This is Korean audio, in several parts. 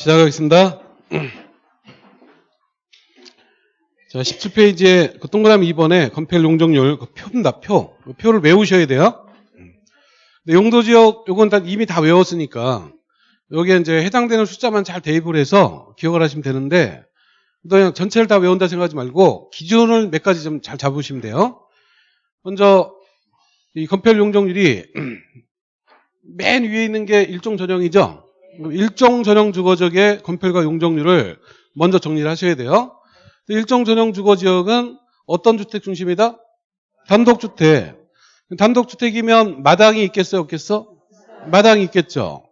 시작하겠습니다. 자, 17페이지에 그 동그라미 2번에 건폐율 용적률 그 표입니다. 표. 그 표를 외우셔야 돼요. 근데 용도 지역 요건 다 이미 다 외웠으니까 여기에 이제 해당되는 숫자만 잘 대입을 해서 기억을 하시면 되는데 그냥 전체를 다 외운다 생각하지 말고 기준을 몇 가지 좀 잘 잡으시면 돼요. 먼저 이 건폐율 용적률이 맨 위에 있는 게 일종 전형이죠. 일종 전형 주거지역의 건폐율과 용적률을 먼저 정리를 하셔야 돼요. 일종 전형 주거 지역은 어떤 주택 중심이다? 단독주택. 단독주택이면 마당이 있겠어요, 없겠어? 마당이 있겠죠.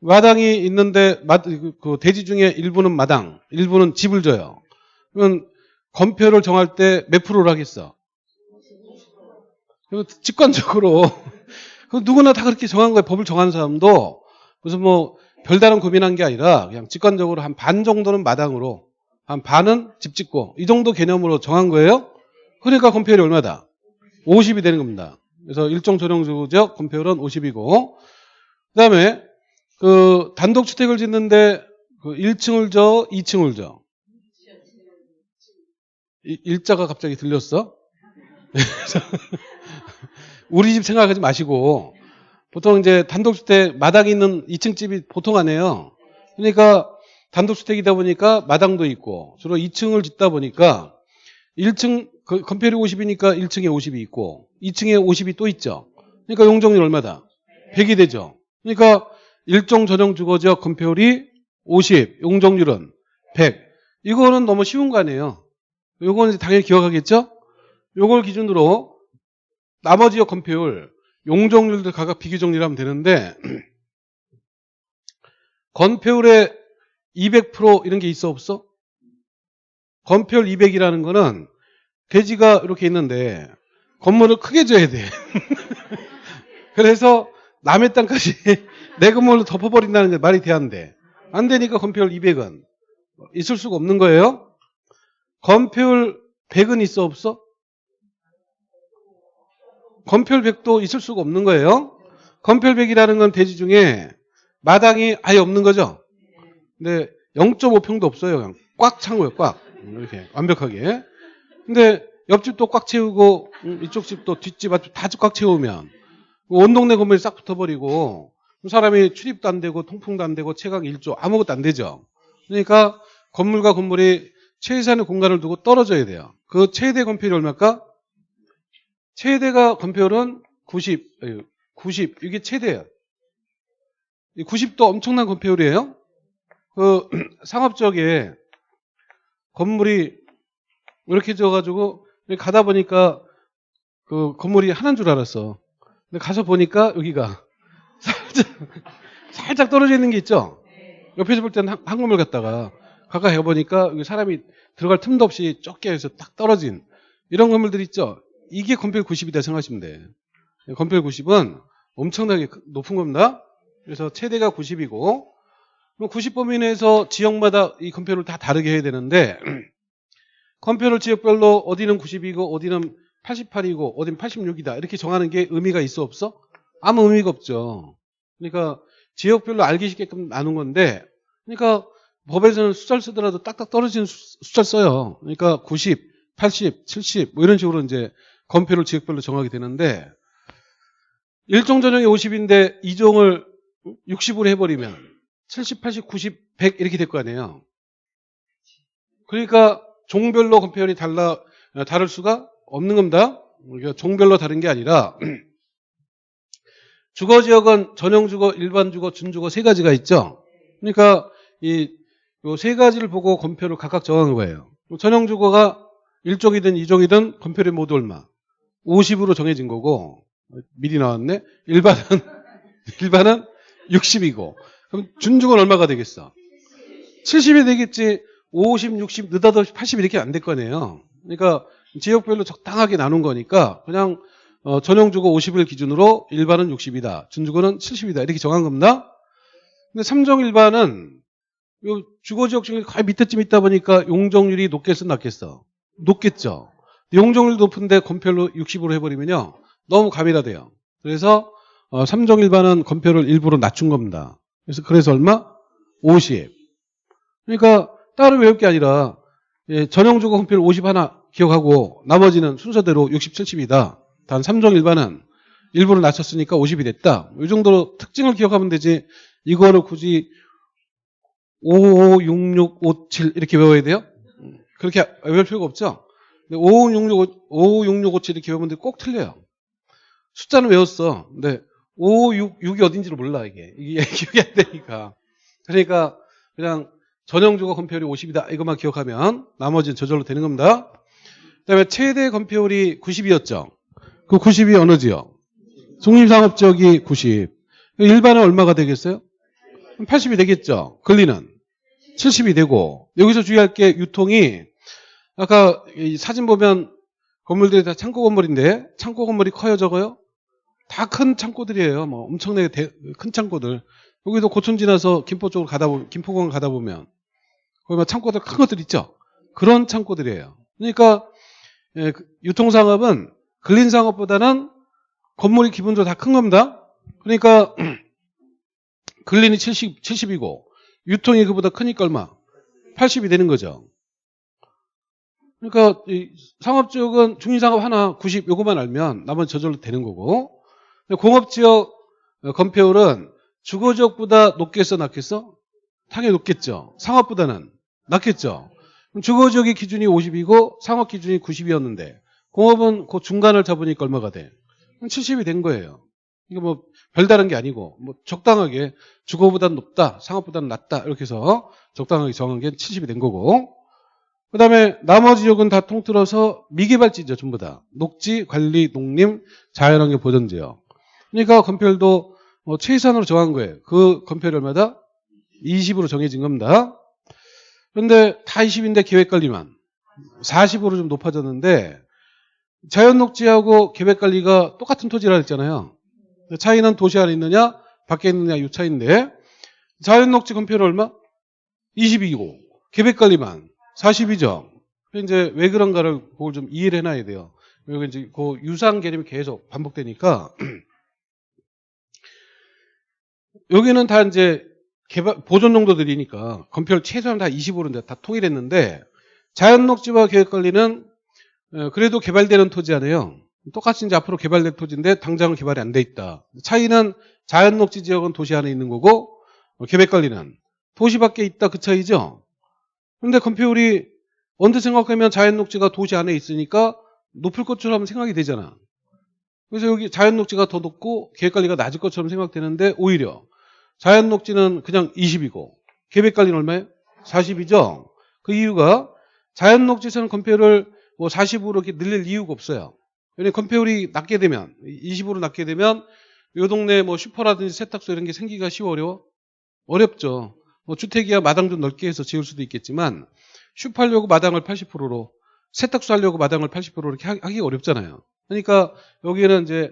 마당이 있는데 마- 그 대지 중에 일부는 마당, 일부는 집을 줘요. 그러면 건폐율을 정할 때 몇 프로를 하겠어? 직관적으로 그 누구나 다 그렇게 정한 거예요. 법을 정한 사람도 무슨 뭐 별다른 고민한 게 아니라 그냥 직관적으로 한 반 정도는 마당으로 한 반은 집 짓고 이 정도 개념으로 정한 거예요. 그러니까 건폐율이 얼마다? 50이 되는 겁니다. 그래서 일종 전용지역 건폐율은 50이고 그다음에 그 단독주택을 짓는데 그 1층을 줘, 2층을 줘. 이- 일자가 갑자기 들렸어? 우리 집 생각하지 마시고 보통 이제 단독주택 마당이 있는 2층 집이 보통 안 해요. 그러니까 단독주택이다 보니까 마당도 있고 주로 2층을 짓다 보니까 1층 그 건폐율이 50이니까 1층에 50이 있고 2층에 50이 또 있죠. 그러니까 용적률 얼마다? 100이 되죠. 그러니까 일종 전용 주거지역 건폐율이 50, 용적률은 100. 이거는 너무 쉬운 거 아니에요. 요거는 당연히 기억하겠죠? 요걸 기준으로 나머지 지역 건폐율, 용적률들 각각 비교 정리를 하면 되는데 건폐율에 200% 이런 게 있어 없어? 건폐율 200이라는 거는 대지가 이렇게 있는데 건물을 크게 줘야 돼. 그래서 남의 땅까지 내 건물로 덮어버린다는 게 말이 돼안돼. 안 되니까 건폐율 200은 있을 수가 없는 거예요. 건폐율 100은 있어 없어? 100도 있을 수가 없는 거예요. 100이라는 건 대지 중에 마당이 아예 없는 거죠. 근데 0.5평도 없어요. 그냥 꽉 찬 거예요. 꽉. 이렇게 완벽하게. 근데 옆집도 꽉 채우고 음, 이쪽 집도 뒷집 앞집 다꽉 채우면 온 동네 건물이 싹 붙어버리고 사람이 출입도 안 되고 통풍도 안 되고 채광 1조 아무것도 안 되죠. 그러니까 건물과 건물이 최소한의 공간을 두고 떨어져야 돼요. 그 최대 건폐율이 얼마일까? 최대가 건폐율은 90, 아니, 90 이게. 이 90도 엄청난 건폐율이에요. 그 상업 지역에 건물이 이렇게 져가지고 가다 보니까 그 건물이 하나인 줄 알았어. 근데 가서 보니까 여기가 살짝 살짝 떨어져 있는 게 있죠. 옆에서 볼 때는 한, 한 건물 갔다가 가까이 가보니까 여기 사람이 들어갈 틈도 없이 해서 딱 떨어진 이런 건물들 있죠. 이게 건폐율 90이다 생각하시면 돼. 건폐율 90은 엄청나게 높은 겁니다. 그래서 최대가 90이고 90 범위 내에서 지역마다 이 건폐율을 다 다르게 해야 되는데 건폐율 지역별로 어디는 90이고 어디는 88이고 어디는 86이다 이렇게 정하는 게 의미가 있어 없어? 아무 의미가 없죠. 그러니까 지역별로 알기 쉽게끔 나눈 건데 그러니까 법에서는 숫자를 쓰더라도 딱딱 떨어지는 수- 숫자를 써요. 그러니까 90, 80, 70 뭐 이런 식으로 이제 건폐율 지역별로 정하게 되는데 일종 전형이 50인데 이종을 60으로 해버리면 70, 80, 90, 100 이렇게 될 거 아니에요. 그러니까 종별로 건폐율이 달라 어, 다를 수가 없는 겁니다. 그러니까 종별로 다른 게 아니라 주거 지역은 전용 주거, 일반 주거, 준주거 세 가지가 있죠. 그러니까 이 세 가지를 보고 건폐율을 각각 정한 거예요. 전용 주거가 1종이든 2종이든 건폐율이 모두 얼마? 50으로 정해진 거고 미리 나왔네. 일반은 일반은 60이고 그럼 준주거는 얼마가 되겠어? 70이 되겠지. 50, 60, 느닷없이 80 이렇게 안 될 거네요. 그러니까 지역별로 적당하게 나눈 거니까 그냥 어, 전용주거 50을 기준으로 일반은 60이다. 준주거는 70이다. 이렇게 정한 겁니다. 근데 3종 일반은 요 주거지역 중에 거의 밑에쯤 있다 보니까 용적률이 높겠어 낮겠어? 높겠죠. 용적률 높은데 건폐율로 60으로 해버리면요. 너무 가밀화돼요. 그래서 어, 3종 일반은 건폐율을 일부러 낮춘 겁니다. 그래서 그래서 얼마? 50. 그러니까 따로 외울 게 아니라 예, 전형주거 건폐율 50 하나 기억하고 나머지는 순서대로 60, 70이다. 단 3종 일반은 일부를 낮췄으니까 50이 됐다. 이 정도로 특징을 기억하면 되지 이거를 굳이 5, 6, 6, 5, 7 이렇게 외워야 돼요? 그렇게 외울 필요가 없죠? 5, 6, 6, 5, 6, 6, 5, 7 이렇게 외우면 꼭 틀려요. 숫자는 외웠어. 근데 5, 6, 6이 어딘지를 몰라 이게. 이게 기억이 안 되니까. 그러니까 그냥 전형주거 건폐율이 50이다 이것만 기억하면 나머지는 저절로 되는 겁니다. 그다음에 최대 건폐율이 90이었죠. 그 90이 어느 지역? 중립상업지역이 90. 일반은 얼마가 되겠어요? 80이 되겠죠. 근리는 70이 되고 여기서 주의할 게 유통이 아까 이 사진 보면 건물들이 다 창고 건물인데 창고 건물이 커요 적어요? 다 큰 창고들이에요. 뭐 엄청나게 대- 큰 창고들. 여기도 고촌 지나서 김포 쪽으로 가다 보면 김포공항 가다 보면 거기 막 창고들 큰 것들 있죠. 그런 창고들이에요. 그러니까 예, 그 유통 상업은 근린 상업보다는 건물이 기본적으로 다 큰 겁니다. 그러니까 근린이 70, 70이고 유통이 그보다 크니까 얼마? 80이 되는 거죠. 그러니까 이 상업 지역은 중립상업 하나 90 요거만 알면 나머지 저절로 되는 거고 공업 지역 어, 건폐율은 주거 지역보다 높겠어 낮겠어? 당연히 높겠죠. 상업보다는 낮겠죠. 그럼 주거 지역의 기준이 50이고 상업 기준이 90이었는데 공업은 그 중간을 잡으니까 얼마가 돼? 70이 된 거예요. 이게 뭐 별다른 게 아니고 뭐 적당하게 주거보다는 높다, 상업보다는 낮다 이렇게 해서 적당하게 정한 게 70이 된 거고 그 다음에 나머지 지역은 다 통틀어서 미개발지죠 전부 다. 녹지, 관리, 농림, 자연환경 보전지역. 그러니까 건폐율도 뭐 최소한으로 정한 거예요. 그 건폐율 얼마다? 20으로 정해진 겁니다. 그런데 다 20인데 계획관리만. 40으로 좀 높아졌는데 자연녹지하고 계획관리가 똑같은 토지라 했잖아요. 차이는 도시 안에 있느냐 밖에 있느냐 이 차이인데 자연녹지 건폐율 얼마? 22고. 계획관리만 40이죠. 이제 왜 그런가를 그걸 좀 이해를 해놔야 돼요. 여기 이제 그 유상 개념이 계속 반복되니까 여기는 다 이제 개발 보존 용도들이니까 건폐율 최소한 다 20으로 다 통일했는데 자연 녹지와 계획 관리는 어, 그래도 개발되는 토지 아니에요. 똑같이 이제 앞으로 개발될 토지인데 당장은 개발이 안 돼 있다. 차이는 자연 녹지 지역은 도시 안에 있는 거고 어, 계획 관리는 도시 밖에 있다 그 차이죠. 근데 건폐율이 언제 생각하면 자연 녹지가 도시 안에 있으니까 높을 것처럼 생각이 되잖아. 그래서 여기 자연 녹지가 더 높고 계획관리가 낮을 것처럼 생각되는데 오히려 자연 녹지는 그냥 20이고 계획관리는 얼마예요? 40이죠. 그 이유가 자연 녹지에서는 건폐율을 뭐 40으로 이렇게 늘릴 이유가 없어요. 왜냐면 건폐율이 낮게 되면 20으로 낮게 되면 이 동네 뭐 슈퍼라든지 세탁소 이런 게 생기기가 쉬워 어려워? 어렵죠. 뭐 주택이야 마당 좀 넓게 해서 지을 수도 있겠지만 슈퍼 하려고 마당을 80%로 세탁소 하려고 마당을 80%로 이렇게 하- 하기가 어렵잖아요. 그러니까 여기는 이제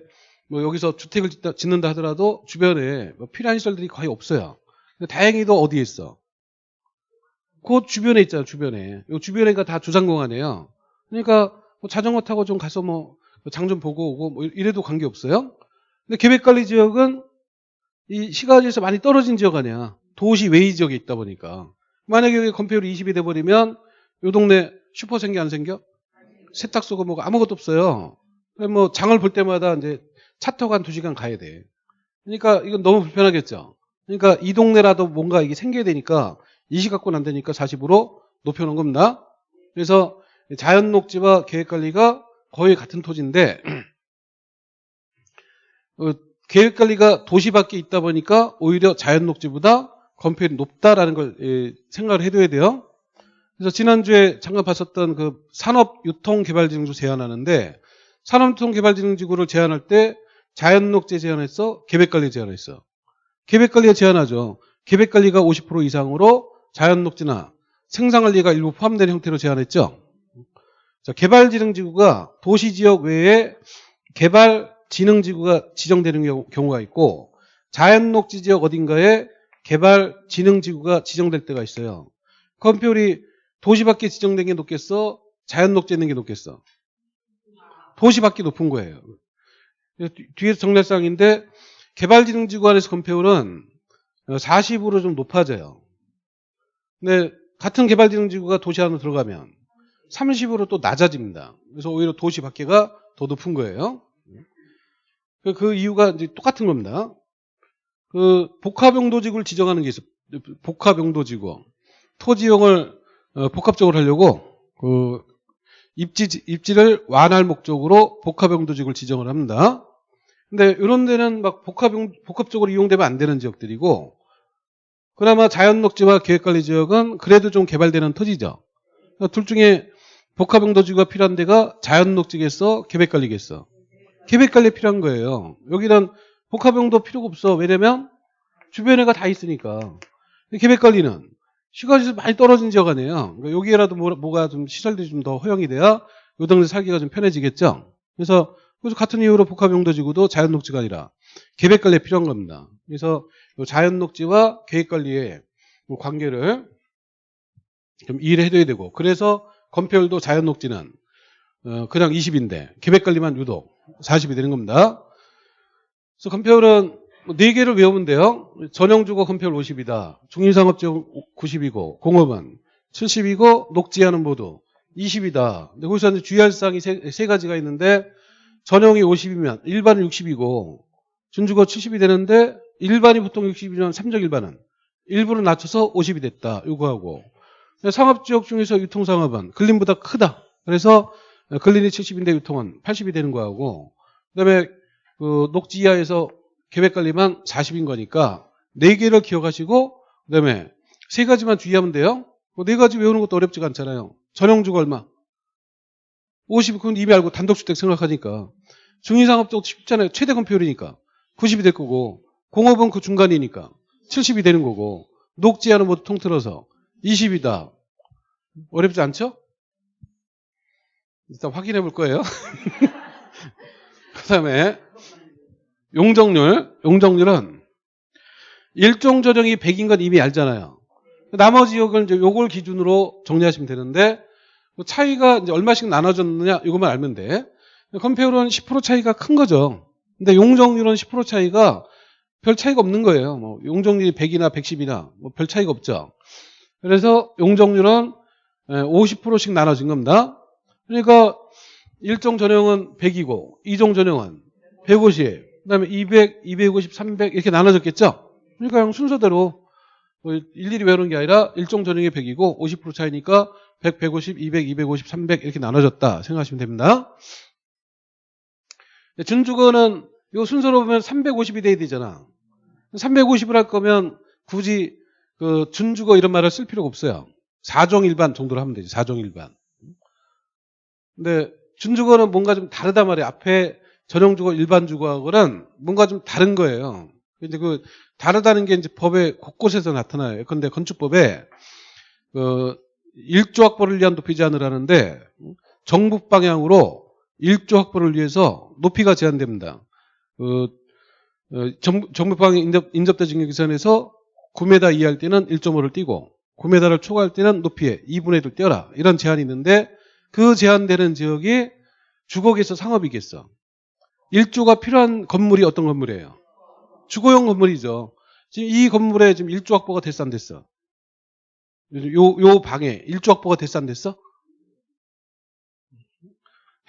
뭐 여기서 주택을 짓는다 하더라도 주변에 뭐 필요한 시설들이 거의 없어요. 다행히도 어디에 있어? 그 주변에 있잖아요. 주변에. 요 주변에가 다 주상공원이에요. 그러니까 뭐 자전거 타고 좀 가서 뭐 장 좀 보고 오고 뭐 이래도 관계 없어요. 근데 계획관리 지역은 이 시가지에서 많이 떨어진 지역 아니야. 도시 외의 지역에 있다 보니까. 만약에 여기 건폐율이 20이 돼버리면 요 동네 슈퍼 생겨 안 생겨? 세탁소가 뭐가 아무것도 없어요. 뭐 장을 볼 때마다 이제 차 타고 한 2시간 가야 돼. 그러니까 이건 너무 불편하겠죠. 그러니까 이 동네라도 뭔가 이게 생겨야 되니까 이시 갖고는 안 되니까 40으로 높여놓은 겁니다. 그래서 자연 녹지와 계획관리가 거의 같은 토지인데 어, 계획관리가 도시 밖에 있다 보니까 오히려 자연 녹지보다 건폐율이 높다라는 걸 예, 생각을 해둬야 돼요. 그래서 지난주에 잠깐 봤었던 그 산업유통개발지능주 제안하는데 산업유통개발지능지구를 제안할 때 자연녹지 제안했어? 계획관리 제안했어? 계획관리가 제안하죠. 계획관리가 50% 이상으로 자연녹지나 생산관리가 일부 포함된 형태로 제안했죠. 자, 개발지능지구가 도시지역 외에 개발지능지구가 지정되는 경우- 경우가 있고 자연녹지 지역 어딘가에 개발지능지구가 지정될 때가 있어요. 건폐율이 도시 밖에 지정된 게 높겠어? 자연 녹지 있는 게 높겠어? 도시 밖에 높은 거예요. 뒤- 뒤에서 정례상인데 개발지능지구 안에서 건폐율은 40으로 좀 높아져요. 근데 같은 개발진흥지구가 도시 안으로 들어가면 30으로 또 낮아집니다. 그래서 오히려 도시 밖에가 더 높은 거예요. 그, 그 이유가 이제 똑같은 겁니다. 그 복합용도지구를 지정하는 게 있어요. 복합용도지구. 토지용을 어, 복합적으로 하려고 그 입지, 입지를 완화할 목적으로 복합용도지구를 지정을 합니다. 근데 이런 데는 막 복합용, 복합적으로 이용되면 안 되는 지역들이고 그나마 자연녹지와 계획관리 지역은 그래도 좀 개발되는 토지죠. 그러니까 둘 중에 복합용도지구가 필요한 데가 자연녹지겠어? 계획관리겠어? 계획관리 필요한 거예요. 여기는 복합용도 필요가 없어. 왜냐면 주변에가 다 있으니까. 계획 관리는 시가지수 많이 떨어진 지역 아니에요. 그러니까 여기에라도 뭐, 가좀 시설들이 좀 더 허용이 돼야 요 동네 살기가 좀 편해지겠죠. 그래서 그래서 같은 이유로 복합용도지구도 자연녹지가 아니라 계획관리에 필요한 겁니다. 그래서 자연녹지와 계획관리의 뭐 관계를 좀 이해를 해둬야 되고 그래서 건폐율도 자연녹지는 어, 그냥 20인데 계획관리만 유독 40이 되는 겁니다. 그래서 건폐율은 4개를 외우면 돼요. 전용주거 건폐율 50이다. 중립상업지역 90이고 공업은 70이고 녹지하는 모두 20이다. 근데 거기서 이제 주의할 사항이 세, 세 가지가 있는데 전용이 50이면 일반은 60이고 준주거 70이 되는데 일반이 보통 60이면 삼적 일반은 일부를 낮춰서 50이 됐다. 요거하고 상업지역 중에서 유통상업은 근린보다 크다. 그래서 근린이 70인데 유통은 80이 되는 거하고 그다음에 그 녹지 이하에서 계획관리만 40인 거니까 네 개를 기억하시고 그 다음에 세 가지만 주의하면 돼요. 그네 가지 외우는 것도 어렵지가 않잖아요. 전용주거 얼마? 50, 그건 이미 알고 단독주택 생각하니까. 중위상업적 쉽잖아요. 최대 건폐율이니까. 90이 될 거고, 공업은 그 중간이니까. 70이 되는 거고, 녹지하는 모두 통틀어서 20이다. 어렵지 않죠? 일단 확인해 볼 거예요. 그 다음에, 용적률. 용적률은 일종 조정이 100인 건 이미 알잖아요. 나머지 지역을 이제 요걸 기준으로 정리하시면 되는데, 그 차이가 이제 얼마씩 나눠졌느냐 이것만 알면 돼. 컴페어는 10% 차이가 큰 거죠. 근데 용적률은 10% 차이가 별 차이가 없는 거예요. 뭐 용적률이 100이나 110이나 뭐 별 차이가 없죠. 그래서 용적률은 50%씩 나눠진 겁니다. 그러니까 1종 전형은 100이고 2종 전형은 150, 그다음에 200, 250, 300 이렇게 나눠졌겠죠. 그러니까 그냥 순서대로 뭐 일일이 외우는 게 아니라 1종 전형이 100이고 50% 차이니까 100, 150, 200, 250, 300 이렇게 나눠졌다 생각하시면 됩니다. 준주거는 이 순서로 보면 350이 돼야 되잖아. 350을 할 거면 굳이 그 준주거 이런 말을 쓸 필요가 없어요. 4종 일반 정도로 하면 되지. 4종 일반. 근데 준주거는 뭔가 좀 다르단 말이에요. 앞에 전용 주거 일반 주거하고는 뭔가 좀 다른 거예요. 근데 그 다르다는 게 이제 법의 곳곳에서 나타나요. 그런데 건축법에 그 1조 확보를 위한 높이 제한을 하는데 정북 방향으로 1조 확보를 위해서 높이가 제한됩니다. 그 어, 정북 방향 인접, 인접대 진격기선에서 9m 이하일 때는 1.5를 띄고 9m를 초과할 때는 높이에 2분의 1을 띄어라. 이런 제한이 있는데 그 제한되는 지역이 주거겠어 상업이겠어. 1조가 필요한 건물이 어떤 건물이에요? 주거용 건물이죠. 지금 이 건물에 지금 1조 확보가 됐어 안 됐어? 요, 요 방에 1조 확보가 됐어 안 됐어?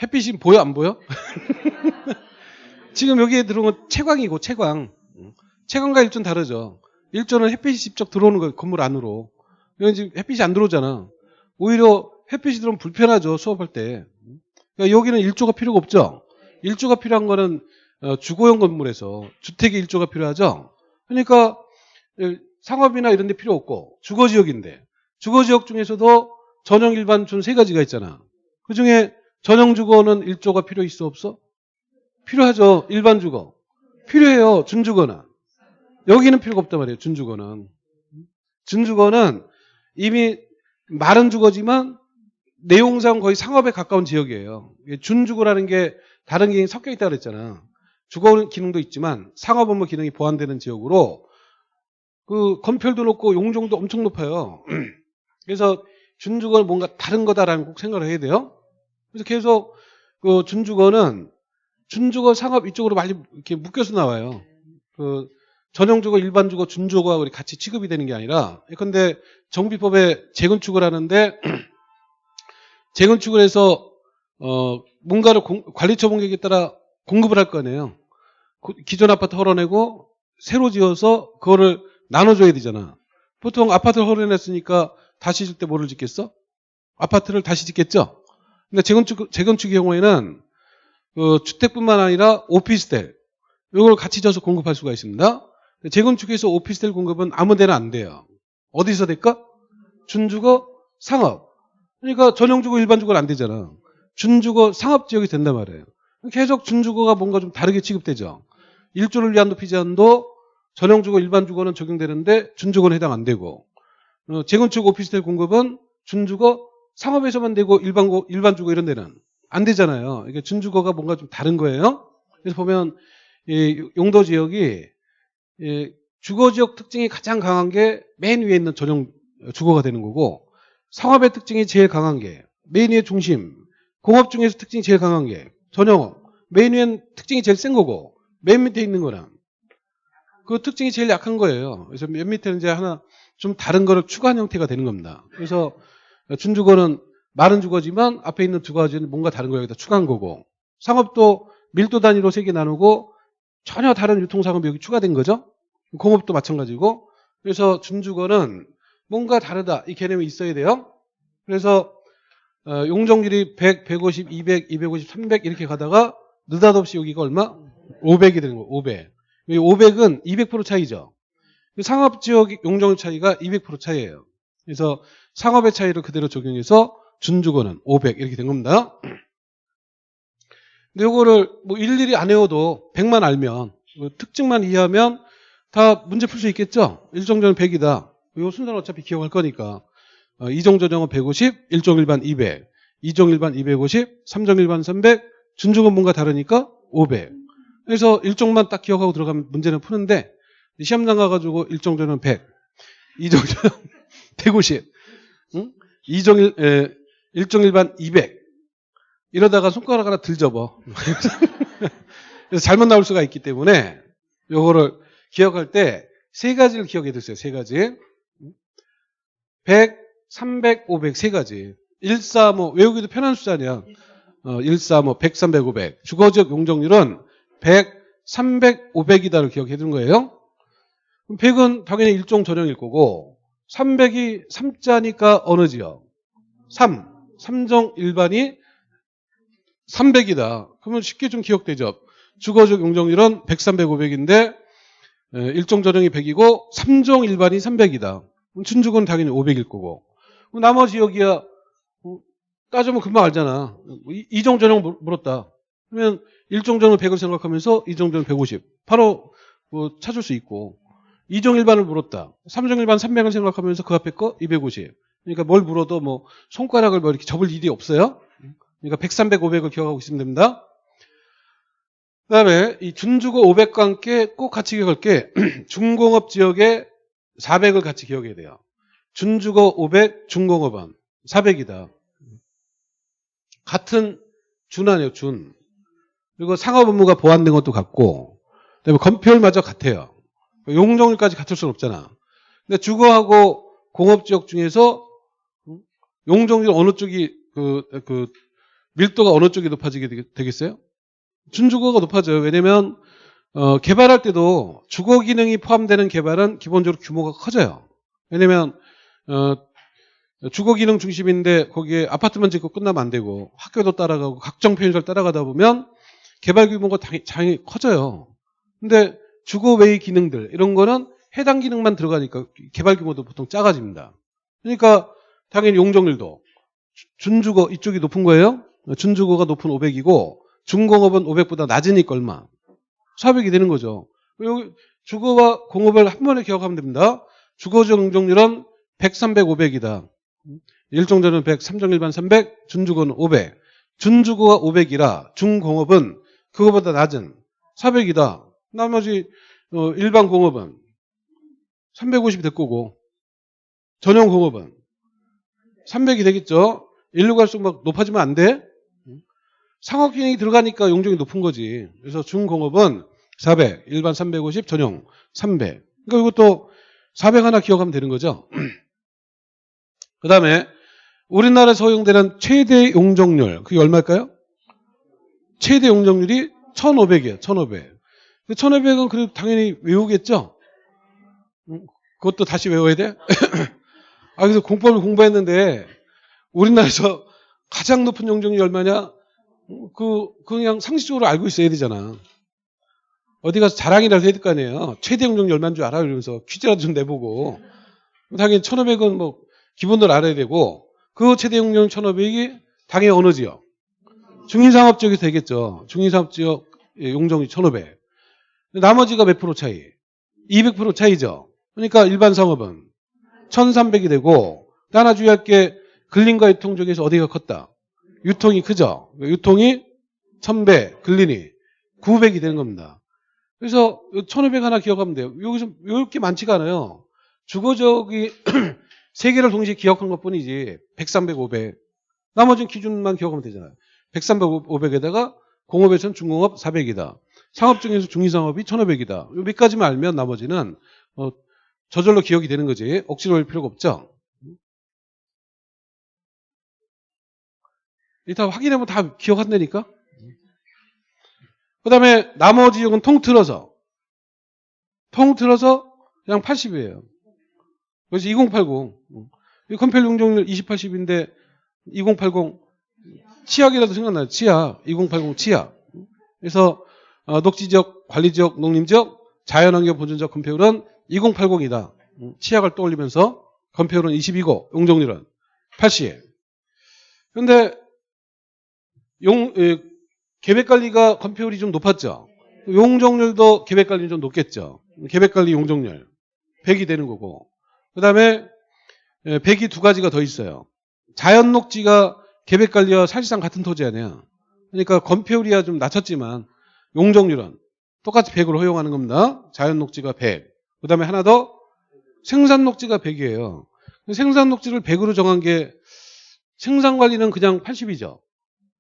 햇빛이 보여 안 보여? 지금 여기에 들어온 건 채광이고 채광. 채광과 1조는 다르죠. 1조는 햇빛이 직접 들어오는 거예요. 건물 안으로. 여기 지금 햇빛이 안 들어오잖아. 오히려 햇빛이 들어오면 불편하죠. 수업할 때. 그러니까 여기는 1조가 필요가 없죠. 1조가 필요한 거는 어, 주거용 건물에서 주택이 1조가 필요하죠. 그러니까 상업이나 이런 데 필요 없고 주거지역인데 주거지역 중에서도 전용 일반 준 세 가지가 있잖아. 그중에 전용 주거는 1조가 필요 있어 없어? 필요하죠. 일반 주거. 필요해요. 준주거는. 여기는 필요가 없단 말이에요. 준주거는. 준주거는 이미 마른 주거지만 내용상 거의 상업에 가까운 지역이에요. 준주거라는 게 다른 기능이 섞여 있다고 그랬잖아. 주거 기능도 있지만 상업 업무 기능이 보완되는 지역으로 그 건폐율도 높고 용적도 엄청 높아요. 그래서 준주거는 뭔가 다른 거다라는 꼭 생각을 해야 돼요. 그래서 계속 그 준주거는 준주거 상업 이쪽으로 많이 이렇게 묶여서 나와요. 그 전용 주거, 일반 주거, 준주거가 우리 같이 취급이 되는 게 아니라 근데 정비법에 재건축을 하는데 재건축을 해서 어 뭔가를 공- 관리처 공격에 따라 공급을 할 거 아니에요. 그 기존 아파트 헐어내고 새로 지어서 그거를 나눠줘야 되잖아. 보통 아파트를 헐어냈으니까 다시 질때 뭐를 짓겠어? 아파트를 다시 짓겠죠? 근데 재건축, 재건축의 경우에는 그 주택뿐만 아니라 오피스텔, 이걸 같이 져서 공급할 수가 있습니다. 재건축에서 오피스텔 공급은 아무 데나 안 돼요. 어디서 될까? 준주거, 상업. 그러니까 전용주거, 일반주거는 안 되잖아. 준주거, 상업지역이 된단 말이에요. 계속 준주거가 뭔가 좀 다르게 취급되죠. 일조를 위한 높이 제한도 전용주거, 일반주거는 적용되는데 준주거는 해당 안 되고 어, 재건축 오피스텔 공급은 준주거, 상업에서만 되고 일반고, 일반주거 이런 데는 안 되잖아요. 이게 준주거가 뭔가 좀 다른 거예요. 그래서 보면 이 용도 지역이 이 주거 지역 특징이 가장 강한 게 맨 위에 있는 전용 주거가 되는 거고 상업의 특징이 제일 강한 게 맨 위에 중심, 공업 중에서 특징이 제일 강한 게 전용업, 맨 위엔 특징이 제일 센 거고 맨 밑에 있는 거는 그 특징이 제일 약한 거예요. 그래서 맨 밑에는 이제 하나 좀 다른 거를 추가한 형태가 되는 겁니다. 그래서 준주거는 마른 주거지만 앞에 있는 두 가지는 뭔가 다른 거 여기다 추가한 거고 상업도 밀도 단위로 세 개 나누고 전혀 다른 유통상업이 여기 추가된 거죠. 공업도 마찬가지고 그래서 준주거는 뭔가 다르다 이 개념이 있어야 돼요. 그래서 어, 용적률이 100, 150, 200, 250, 300 이렇게 가다가 느닷없이 여기가 얼마? 500이 되는 거예요. 500. 이 500은 200% 차이죠. 상업지역 용적률 차이가 200% 차이예요. 그래서 상업의 차이를 그대로 적용해서 준주거는 500 이렇게 된 겁니다. 근데 이거를 뭐 일일이 안 외워도 100만 알면 그 특징만 이해하면 다 문제 풀 수 있겠죠? 일정전은 100이다. 이 순서는 어차피 기억할 거니까. 어, 이정전형은 150, 일종일반 200, 이종일반 250, 삼종일반 300, 준중은 뭔가 다르니까 500. 그래서 일종만 딱 기억하고 들어가면 문제는 푸는데 시험장 가가지고 일정전은 100, 이정전은 150, 응? 이종일 에, 일종일반 200 이러다가 손가락 하나 들 접어. 그래서 잘못 나올 수가 있기 때문에 요거를 기억할 때 세 가지를 기억해 두세요. 세 가지. 100, 300, 500 세 가지. 135 외우기도 편한 숫자냐. 어, 135 100, 300, 500. 주거적 용적률은 100, 300, 500이다를 기억해 두는 거예요. 100은 당연히 일종 전형일 거고 300이 3자니까 어느 지역? 3. 3종 일반이 300이다. 그러면 쉽게 좀 기억되죠. 주거적 용적률은 100, 300, 500인데 일종 전형이 100이고 3종 일반이 300이다. 준주거는 당연히 500일 거고. 나머지 여기야 어, 따지면 금방 알잖아. 이- 이종 전형 물- 물었다. 그러면 일종 전형 100을 생각하면서 이종 전형 150. 바로 뭐 찾을 수 있고. 이종 일반을 물었다. 3종 일반 300을 생각하면서 그 앞에 거 250. 그러니까 뭘 물어도 뭐 손가락을 뭐 이렇게 접을 일이 없어요. 그러니까 100, 300, 500을 기억하고 있으면 됩니다. 그 다음에 이 준주거 500과 함께 꼭 같이 기억할 게 중공업 지역에 400을 같이 기억해야 돼요. 준주거 500, 중공업은 400이다. 같은 준 아니에요, 준. 그리고 상업 업무가 보완된 것도 같고, 그다음에 건폐율마저 같아요. 용적률까지 같을 수는 없잖아. 근데 주거하고 공업 지역 중에서 용적률 어느 쪽이 그, 그 밀도가 어느 쪽이 높아지게 되겠- 되겠어요? 준주거가 높아져요. 왜냐면 어, 개발할 때도 주거 기능이 포함되는 개발은 기본적으로 규모가 커져요. 왜냐면 어, 주거 기능 중심인데 거기에 아파트만 짓고 끝나면 안 되고 학교도 따라가고 각종 편의를 따라가다 보면 개발 규모가 당연히, 커져요. 근데 주거 외의 기능들 이런 거는 해당 기능만 들어가니까 개발 규모도 보통 작아집니다. 그러니까 당연히 용적률도 주- 준주거 이쪽이 높은 거예요. 준주거가 높은 500이고 중공업은 500보다 낮으니까 얼마? 400이 되는 거죠. 여기 주거와 공업을 한 번에 기억하면 됩니다. 주거적 용적률은 100, 300, 500이다. 일종전은 100, 3종 일반 300, 준주거는 500. 준주거가 500이라 중공업은 그거보다 낮은 400이다. 나머지 어, 일반 공업은 350이 될 거고 전용 공업은 300이 되겠죠. 일로 갈수록 막 높아지면 안 돼. 상업 기능이 들어가니까 용적이 높은 거지. 그래서 중공업은 400, 일반 350, 전용 300. 그러니까 이것도 400 하나 기억하면 되는 거죠. 그 다음에 우리나라에서 허용되는 최대 용적률, 그게 얼마일까요? 최대 용적률이 1,500이에요. 1,500. 1,500은 그래도 당연히 외우겠죠? 음, 그것도 다시 외워야 돼? 아, 그래서 공법을 공부했는데 우리나라에서 가장 높은 용적률이 얼마냐? 그, 그냥 상식적으로 알고 있어야 되잖아. 어디 가서 자랑이라도 해야 될 거 아니에요. 최대 용적률 얼마인 줄 알아? 이러면서 퀴즈라도 좀 내보고. 당연히 1,500은 뭐 기본으로 알아야 되고 그 최대 용적률 1,500이 당연히 어느 지역? 중인상업 지역이 되겠죠. 중인상업 지역 용적률 1,500. 나머지가 몇 프로 차이? 200% 차이죠. 그러니까 일반 상업은 1,300이 되고 또 하나 주의할 게 근린과 유통 중에서 어디가 컸다? 유통이 크죠. 유통이 1,000배, 근린이 900이 되는 겁니다. 그래서 1,500 하나 기억하면 돼요. 여기서 이렇게 많지가 않아요. 주거적이 세 개를 동시에 기억한 것 뿐이지 100, 300, 500. 나머지는 기준만 기억하면 되잖아요. 100, 300, 500에다가 공업에서는 중공업 400이다. 상업 중에서 중위상업이 1,500이다. 몇 가지만 알면 나머지는 어, 저절로 기억이 되는 거지. 억지로 할 필요가 없죠. 이따 확인하면 다 기억한다니까. 그 다음에 나머지 지역은 통틀어서 통틀어서 그냥 80이에요. 그래서 2080이 컴펠 용적률 20, 80인데 2080 치약이라도 생각나요. 치약 2080 치약. 그래서 어, 녹지적, 관리지역, 농림지역, 자연환경 보존적 컴페율은 2080이다. 치약을 떠올리면서 컴페율은 22고 용적률은 80. 그런데 용 에, 계획관리가 컴페율이 좀 높았죠. 용적률도 계획관리 좀 높겠죠. 계획관리 용적률 100이 되는 거고. 그 다음에 100이 두 가지가 더 있어요. 자연 녹지가 계획관리와 사실상 같은 토지 아니야. 그러니까 건폐율이야 좀 낮췄지만 용적률은 똑같이 100으로 허용하는 겁니다. 자연 녹지가 100. 그 다음에 하나 더 생산 녹지가 100이에요. 생산 녹지를 100으로 정한 게 생산 관리는 그냥 80이죠.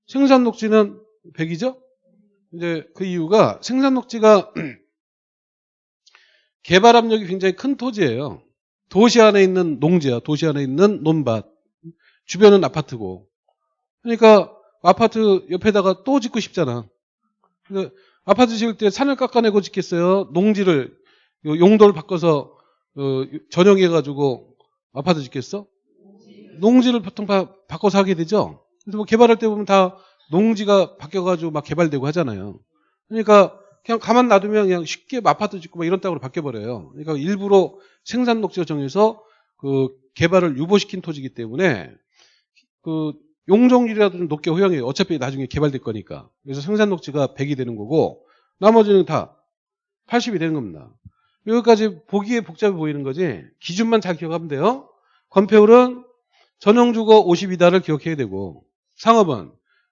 생산 녹지는 100이죠. 이제 그 이유가 생산 녹지가 개발 압력이 굉장히 큰 토지예요. 도시 안에 있는 농지야. 도시 안에 있는 논밭. 주변은 아파트고. 그러니까 아파트 옆에다가 또 짓고 싶잖아. 아파트 지을 때 산을 깎아내고 짓겠어요? 농지를 용도를 바꿔서 어, 전용해가지고 아파트 짓겠어? 농지를 보통 바, 바꿔서 하게 되죠. 그래서 뭐 개발할 때 보면 다 농지가 바뀌어가지고 막 개발되고 하잖아요. 그러니까 그냥 가만 놔두면 그냥 쉽게 아파트 짓고 막 이런 땅으로 바뀌어버려요. 그러니까 일부러 생산 녹지를 정해서 그 개발을 유보시킨 토지이기 때문에 그 용적률이라도 좀 높게 허용해요. 어차피 나중에 개발될 거니까. 그래서 생산 녹지가 100이 되는 거고 나머지는 다 80이 되는 겁니다. 여기까지 보기에 복잡해 보이는 거지 기준만 잘 기억하면 돼요. 건폐율은 전용주거 50이다를 기억해야 되고 상업은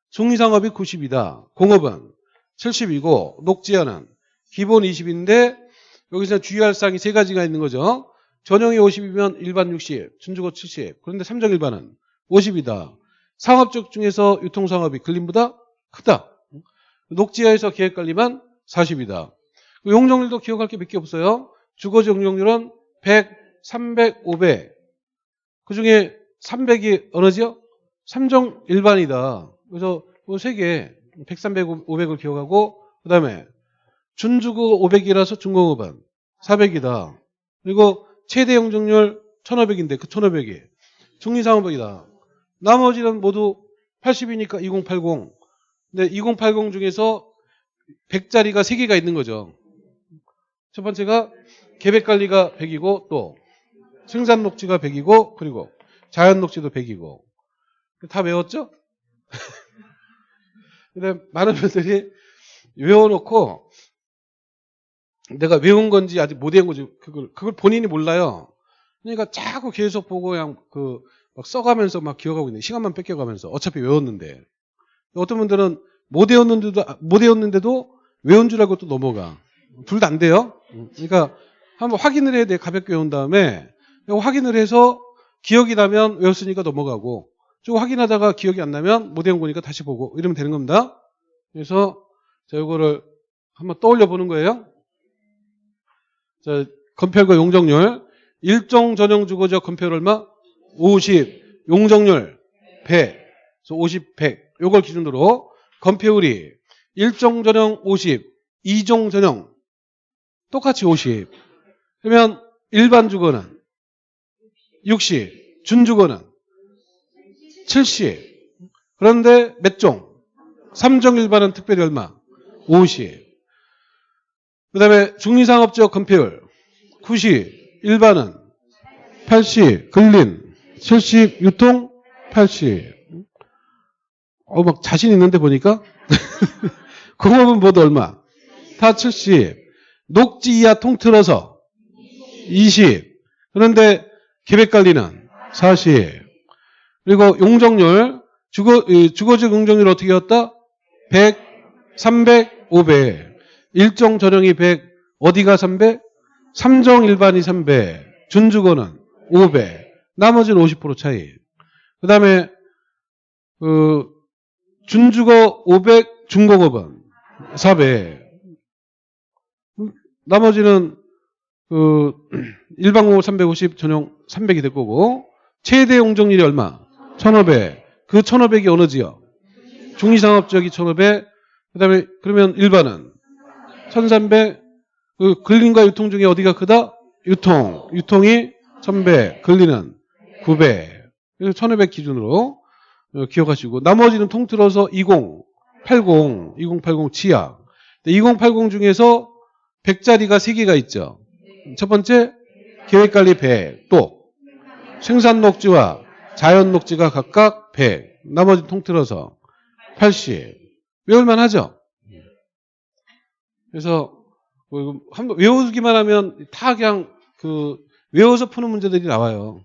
중위상업이 90이다. 공업은 70이고 녹지하는 기본 20인데 여기서 주의할 사항이 세 가지가 있는 거죠. 전용이 50이면 일반 60, 준주거 70. 그런데 삼정 일반은 50이다. 상업적 중에서 유통상업이 근린보다 크다. 녹지하에서 계획관리만 40이다. 용적률도 기억할 게 몇 개 없어요. 주거지 용적률은 100, 300, 500. 그 중에 300이 어느지요? 삼정 일반이다. 그래서 세 개, 100, 300, 500을 기억하고 그 다음에 준주거 500이라서 중공업은 400이다. 그리고 최대 용적률 1500인데 그 1500이 중리상업이다. 나머지는 모두 80이니까 2080. 근데 2080 중에서 100짜리가 3개가 있는 거죠. 첫 번째가 계획관리가 100이고 또 생산 녹지가 100이고 그리고 자연 녹지도 100이고 다 외웠죠? 근데 많은 분들이 외워놓고 내가 외운 건지 아직 못 외운 건지 그걸 그걸 본인이 몰라요. 그러니까 자꾸 계속 보고 그냥 그 막 써가면서 막 기억하고 있는 시간만 뺏겨가면서. 어차피 외웠는데. 어떤 분들은 못 외웠는데도 못 외웠는데도 외운 줄 알고 또 넘어가. 둘 다 안 돼요. 그러니까 한번 확인을 해야 돼. 가볍게 외운 다음에. 확인을 해서 기억이 나면 외웠으니까 넘어가고 좀 확인하다가 기억이 안 나면 못 외운 거니까 다시 보고 이러면 되는 겁니다. 그래서 자 요거를 한번 떠올려 보는 거예요. 자, 건폐율과 용적률. 일종 전용 주거지역 건폐율 얼마? 50. 용적률 100. 그래서 50, 100. 요걸 기준으로 건폐율이 일종 전용 50, 이종 전용 똑같이 50. 그러면 일반 주거는 60, 준주거는 70. 그런데 몇 종? 3종 일반은 특별히 얼마? 50. 그 다음에 중리상업지역 건폐율 90, 일반은 80, 근린 70, 유통 80. 어, 막 자신 있는데 보니까 공업은 모두 얼마? 다 70. 녹지 이하 통틀어서 20. 그런데 계획관리는 40. 그리고 용적률, 주거, 이 주거지 용적률 어떻게 였다 100, 300, 500. 일종 전용이 100, 어디가 300? 삼종 일반이 300, 준주거는 500. 나머지는 50% 차이. 그 다음에, 그, 준주거 500, 중공업은 400. 나머지는 그 일반공업 350, 전용 300이 될 거고 최대 용적률이 얼마? 1,500. 그 1,500이 어느 지역? 중리상업지역이 1,500. 그 다음에 그러면 일반은 1,300. 그 근린과 유통 중에 어디가 크다? 유통. 유통이 1,100. 근린은 900. 그래서 1,500 기준으로 어, 기억하시고 나머지는 통틀어서 20, 80, 2080 치약. 2080 중에서 100짜리가 3개가 있죠. 첫 번째 계획관리 100, 또 생산 녹지와 자연 녹지가 각각 100, 나머지 통틀어서 80. 외울만 하죠? 그래서 뭐 한번 외우기만 하면 다 그냥 그 외워서 푸는 문제들이 나와요.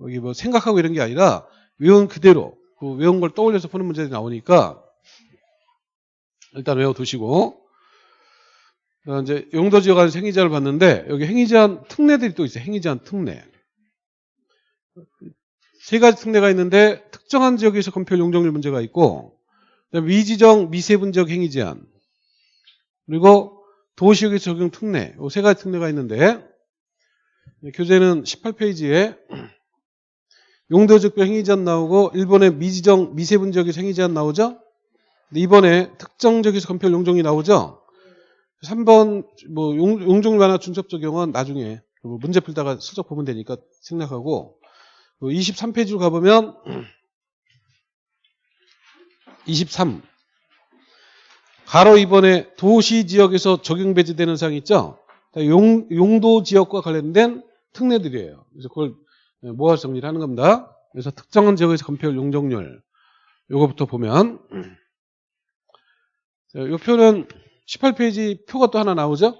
여기 뭐 생각하고 이런 게 아니라 외운 그대로 그 외운 걸 떠올려서 푸는 문제들이 나오니까 일단 외워두시고 어, 이제 용도 안에서 행위제한을 봤는데 여기 행위제한 특례들이 또 있어요. 행위제한 특례. 세 가지 특례가 있는데 특정한 지역에서 건폐율 용적률 문제가 있고 그다음에 미지정 미세분 지역 행위 제한 그리고 도시역의 적용 특례 이 세 가지 특례가 있는데 교재는 18페이지에 용도적별 행위 제한 나오고 일본의 미지정 미세분 지역에서 행위 제한 나오죠. 이번에 특정 지역에서 건폐율 용적률이 나오죠. 3번 뭐 용, 용적률 완화 중첩 적용은 나중에 뭐 문제 풀다가 슬쩍 보면 되니까 생략하고 23페이지로 가보면 23 가로 2번에 도시 지역에서 적용 배제되는 사항이 있죠. 용, 용도 지역과 관련된 특례들이에요. 그래서 그걸 모아서 정리를 하는 겁니다. 그래서 특정한 지역에서 건폐율 용적률 요거부터 보면 자, 요 표는 18페이지 표가 또 하나 나오죠.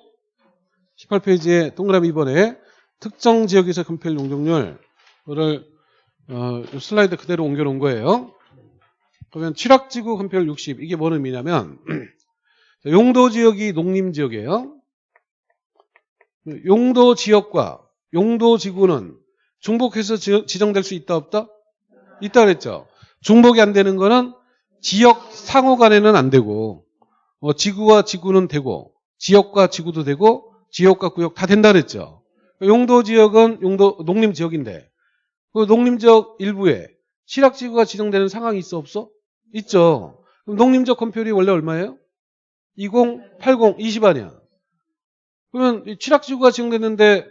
18페이지에 동그라미 2번에 특정 지역에서 건폐율 용적률을 어, 슬라이드 그대로 옮겨놓은 거예요. 그러면 칠학지구 건폐율 60 이게 뭔 의미냐면 용도 지역이 농림 지역이에요. 용도 지역과 용도 지구는 중복해서 지- 지정될 수 있다 없다? 있다 그랬죠. 중복이 안 되는 거는 지역 상호 간에는 안 되고 어, 지구와 지구는 되고 지역과 지구도 되고 지역과 구역 다 된다 그랬죠. 용도 지역은 용도 농림 지역인데 그 농림 지역 일부에 실학지구가 지정되는 상황이 있어 없어? 있죠. 그럼 농림적 건폐율이 원래 얼마예요? 20, 80, 20 아니야. 그러면 이 칠학지구가 지정됐는데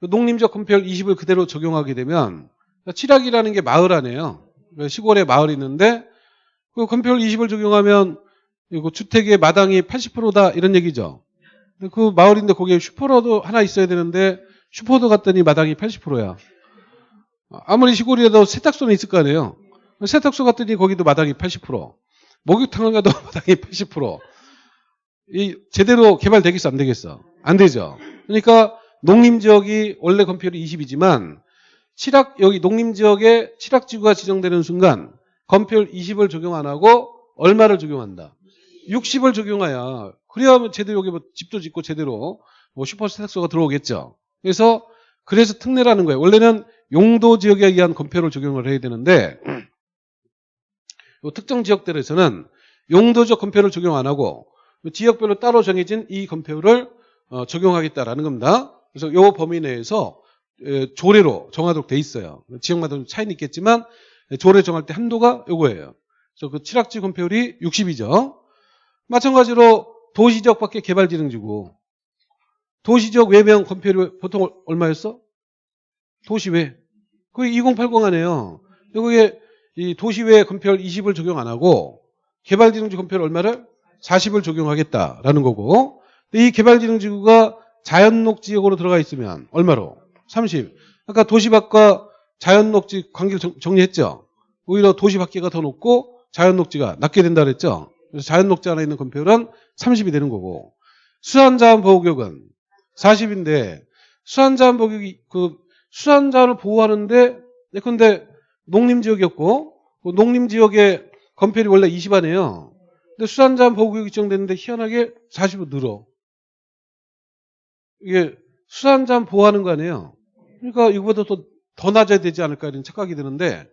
그 농림적 건폐율 20을 그대로 적용하게 되면 칠학이라는 게 마을 아니에요. 그러니까 시골에 마을이 있는데 그 건폐율 20을 적용하면 주택의 마당이 80%다 이런 얘기죠. 그 마을인데 거기에 슈퍼로도 하나 있어야 되는데 슈퍼도 갔더니 마당이 80%야. 아무리 시골이라도 세탁소는 있을 거 아니에요. 세탁소 갔더니 거기도 마당이 80%. 목욕탕을 가도 마당이 80%. 이 제대로 개발되겠어 안 되겠어? 안 되죠. 그러니까 농림 지역이 원래 건폐율이 20이지만 칠학 여기 농림 지역에 칠학 지구가 지정되는 순간 건폐율 20을 적용 안 하고 얼마를 적용한다? 60을 적용해야 그래야 제대로 여기 뭐 집도 짓고 제대로 뭐 슈퍼 세탁소가 들어오겠죠. 그래서 그래서 특례라는 거예요. 원래는 용도 지역에 의한 건폐율을 적용을 해야 되는데 요 특정 지역들에서는 용도적 건폐율을 적용 안 하고 지역별로 따로 정해진 이 건폐율을 어, 적용하겠다라는 겁니다. 그래서 이 범위 내에서 에, 조례로 정하도록 돼 있어요. 지역마다 좀 차이는 있겠지만 에, 조례 정할 때 한도가 요거예요. 그래서 그 칠학지 건폐율이 60이죠. 마찬가지로 도시지역 밖에 개발진흥지구 도시지역 외명 건폐율이 보통 얼- 얼마였어? 도시 외. 그게 2080 안에요. 여기에 이 도시외 건폐율 20을 적용 안 하고 개발진흥지 건폐율 얼마를? 40을 적용하겠다라는 거고 이 개발진흥지구가 자연녹 지역으로 들어가 있으면 얼마로? 30. 아까 도시 밖과 자연녹지 관계를 정- 정리했죠. 오히려 도시 밖에가 더 높고 자연녹지가 낮게 된다 그랬죠. 그래서 자연녹지 안에 있는 건폐율은 30이 되는 거고 수산자원 보호구역은 40인데 수산자원 보호구역이 그 수산자원을 보호하는데 예컨대 농림지역이었고 그 농림지역의 건폐율이 원래 20안이에요. 근데 수산자원 보호구역이 지정됐는데 희한하게 40으로 늘어. 이게 수산자원 보호하는 거 아니에요. 그러니까 이거보다 더, 더 낮아야 되지 않을까 이런 착각이 드는데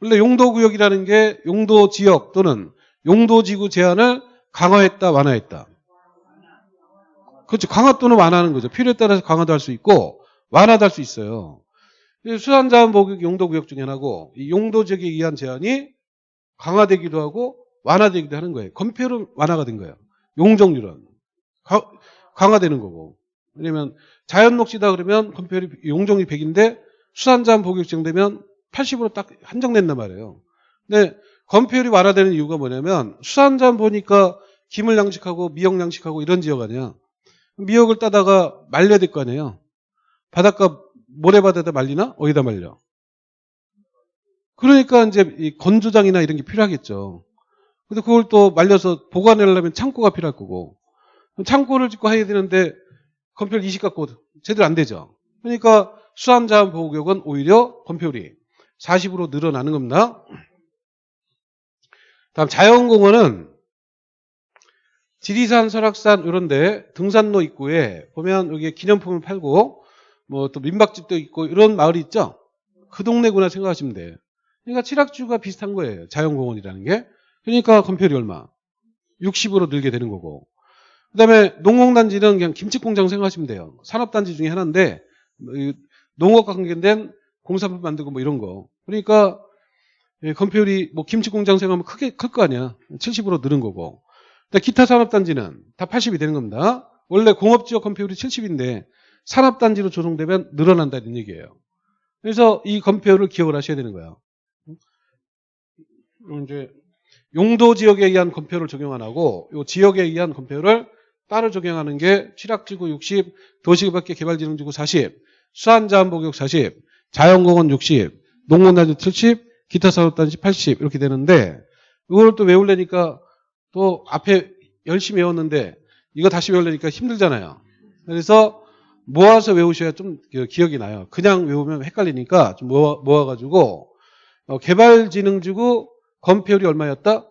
원래 용도구역이라는 게 용도지역 또는 용도지구 제한을 강화했다 완화했다. 그렇죠. 강화 또는 완화하는 거죠. 필요에 따라서 강화도 할 수 있고 완화도 할수 있어요. 수산자원 보호구역 용도구역 중에 하나고 이 용도지역에 의한 제한이 강화되기도 하고 완화되기도 하는 거예요. 건폐율은 완화가 된 거예요. 용적률은 가- 강화되는 거고. 왜냐면 자연녹지다 그러면 건폐율이 용적률이 100인데 수산자원 보호구역 지정되면 80으로 딱 한정된단 말이에요. 근데 건폐율이 완화되는 이유가 뭐냐면 수산자원 보니까 김을 양식하고 미역 양식하고 이런 지역 아니야. 미역을 따다가 말려야 될 거 아니에요. 바닷가 모래바다에다 말리나? 어디다 말려? 그러니까 이제 이 건조장이나 이런 게 필요하겠죠. 근데 그걸 또 말려서 보관하려면 창고가 필요할 거고. 창고를 짓고 해야 되는데 건폐율 20 갖고 제대로 안 되죠. 그러니까 수산자원 보호구역은 오히려 건폐율이 40으로 늘어나는 겁니다. 다음 자연공원은 지리산, 설악산 이런데 등산로 입구에 보면 여기 기념품을 팔고 뭐 또 민박집도 있고 이런 마을이 있죠. 그 동네구나 생각하시면 돼요. 그러니까 칠학주가 비슷한 거예요. 자연공원이라는 게. 그러니까 건폐율이 얼마? 60으로 늘게 되는 거고. 그 다음에 농공단지는 그냥 김치공장 생각하시면 돼요. 산업단지 중에 하나인데 이 농업과 관계된 공산품 만들고 뭐 이런 거. 그러니까 예, 건폐율이 뭐 김치공장 생각하면 크게 클 거 아니야. 70으로 늘은 거고. 기타 산업단지는 다 80이 되는 겁니다. 원래 공업지역 건폐율이 70인데 산업단지로 조성되면 늘어난다는 얘기예요. 그래서 이 건폐율을 기억을 하셔야 되는 거예요. 이제 용도 지역에 의한 건폐율을 적용 안 하고 요 지역에 의한 건폐율을 따로 적용하는 게 칠학지구 60, 도시밖에 개발진흥지구 40, 수안자원보격 40, 자연공원 60, 농원단지 70, 기타 산업단지 80 이렇게 되는데 이걸 또 외우려니까 또 앞에 열심히 외웠는데 이거 다시 외우려니까 힘들잖아요. 그래서 모아서 외우셔야 좀 기억이 나요. 그냥 외우면 헷갈리니까 좀 모아, 모아가지고 어, 개발진흥지구 건폐율이 얼마였다?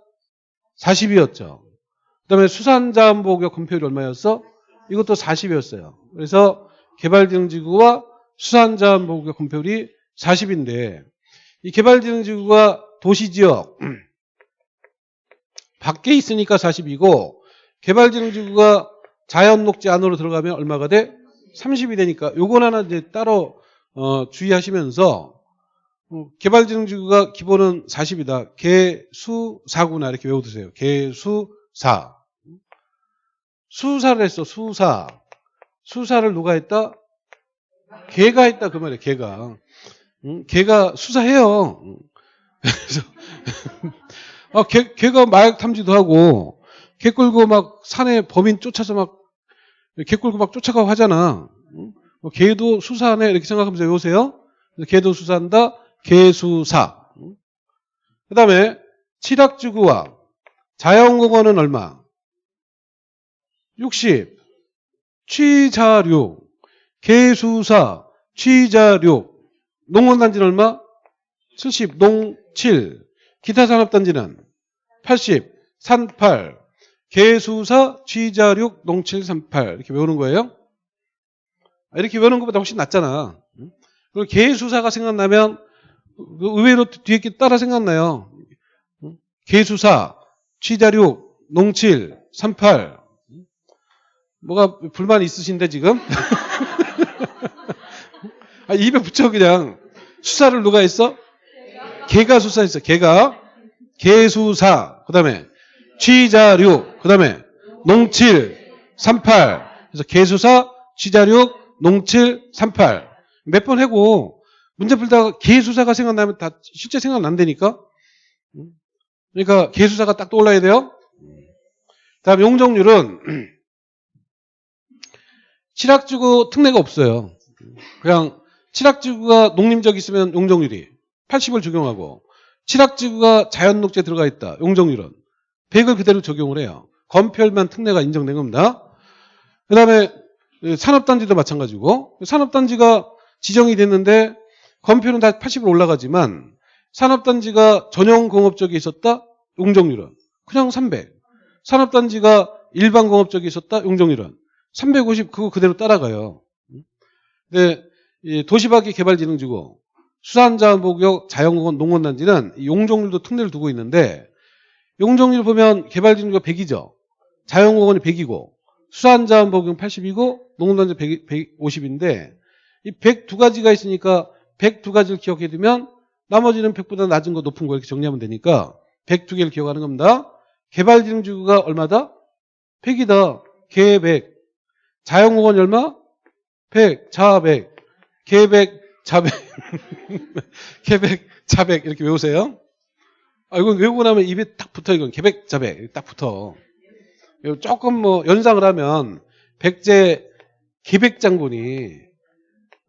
40이었죠. 그 다음에 수산자원보호구역 건폐율이 얼마였어? 이것도 40이었어요. 그래서 개발진흥지구와 수산자원보호구역 건폐율이 40인데 이 개발진흥지구가 도시지역 밖에 있으니까 40이고 개발진흥지구가 자연녹지 안으로 들어가면 얼마가 돼? 30이 되니까 요건 하나 이제 따로 어, 주의하시면서 어, 개발진흥지구가 기본은 40이다. 개수사구나 이렇게 외워두세요. 개수사. 수사를 했어. 수사. 수사를 누가 했다? 개가 했다 그 말이에요. 개가. 응? 개가 수사해요. 응. 그래서 아, 개, 개가 마약 탐지도 하고 개 끌고 막 산에 범인 쫓아서 막 개 끌고 막 쫓아가고 하잖아. 응? 뭐 개도 수사하네 이렇게 생각하면서 외우세요. 개도 수사한다. 개수사. 그 다음에 칠학지구와 자연공원은 얼마? 60. 취자류. 개수사. 취자류. 농원단지는 얼마? 70. 농 7. 기타 산업단지는 80. 산 8. 개수사, 취자륙, 농칠, 38 이렇게 외우는 거예요. 이렇게 외우는 것보다 훨씬 낫잖아. 그리고 개수사가 생각나면 그 의외로 뒤에 게 따라 생각나요. 개수사, 취자륙, 농칠, 38 뭐가 불만 있으신데 지금? 아, 입에 붙여 그냥 수사를 누가 했어? 개가 수사했어. 개가 개수사. 그다음에 취자류. 그 다음에 농칠 38. 그래서 개수사, 취자류, 농칠 38. 몇번 하고 문제 풀다가 개수사가 생각나면 다 실제 생각난다니까. 그러니까 개수사가 딱 떠올라야 돼요. 다음 용적률은 칠학지구 특례가 없어요. 그냥 칠학지구가 농림적 있으면 용적률이 80을 적용하고 칠학지구가 자연녹지에 들어가 있다. 용적률은 100을 그대로 적용을 해요. 건폐율만 특례가 인정된 겁니다. 그 다음에 산업단지도 마찬가지고 산업단지가 지정이 됐는데 건폐율은 다 80으로 올라가지만 산업단지가 전용 공업적이 있었다. 용적률은 그냥 300. 산업단지가 일반 공업적이 있었다. 용적률은 350 그거 그대로 따라가요. 근데 이 도시밖의 개발진흥지구 수산자원보구역 자연공원 농원단지는 이 용적률도 특례를 두고 있는데 용적률 보면 개발진흥지구가 100이죠. 자연공원이 100이고 수산자원보구역 80이고 농원단지 100, 150인데 이 100 두 가지가 있으니까 100 두 가지를 기억해 두면 나머지는 100보다 낮은 거 높은 거 이렇게 정리하면 되니까 100 두 개를 기억하는 겁니다. 개발진흥지구가 얼마다? 100이다. 개 100. 자연공원 얼마? 100, 자 100, 개 100, 자 100, 개 100, 자 100 이렇게 외우세요. 아, 이건 외우고 나면 입에 딱 붙어 이건 개 100, 자 100, 딱 붙어. 조금 뭐 연상을 하면 백제 계백장군이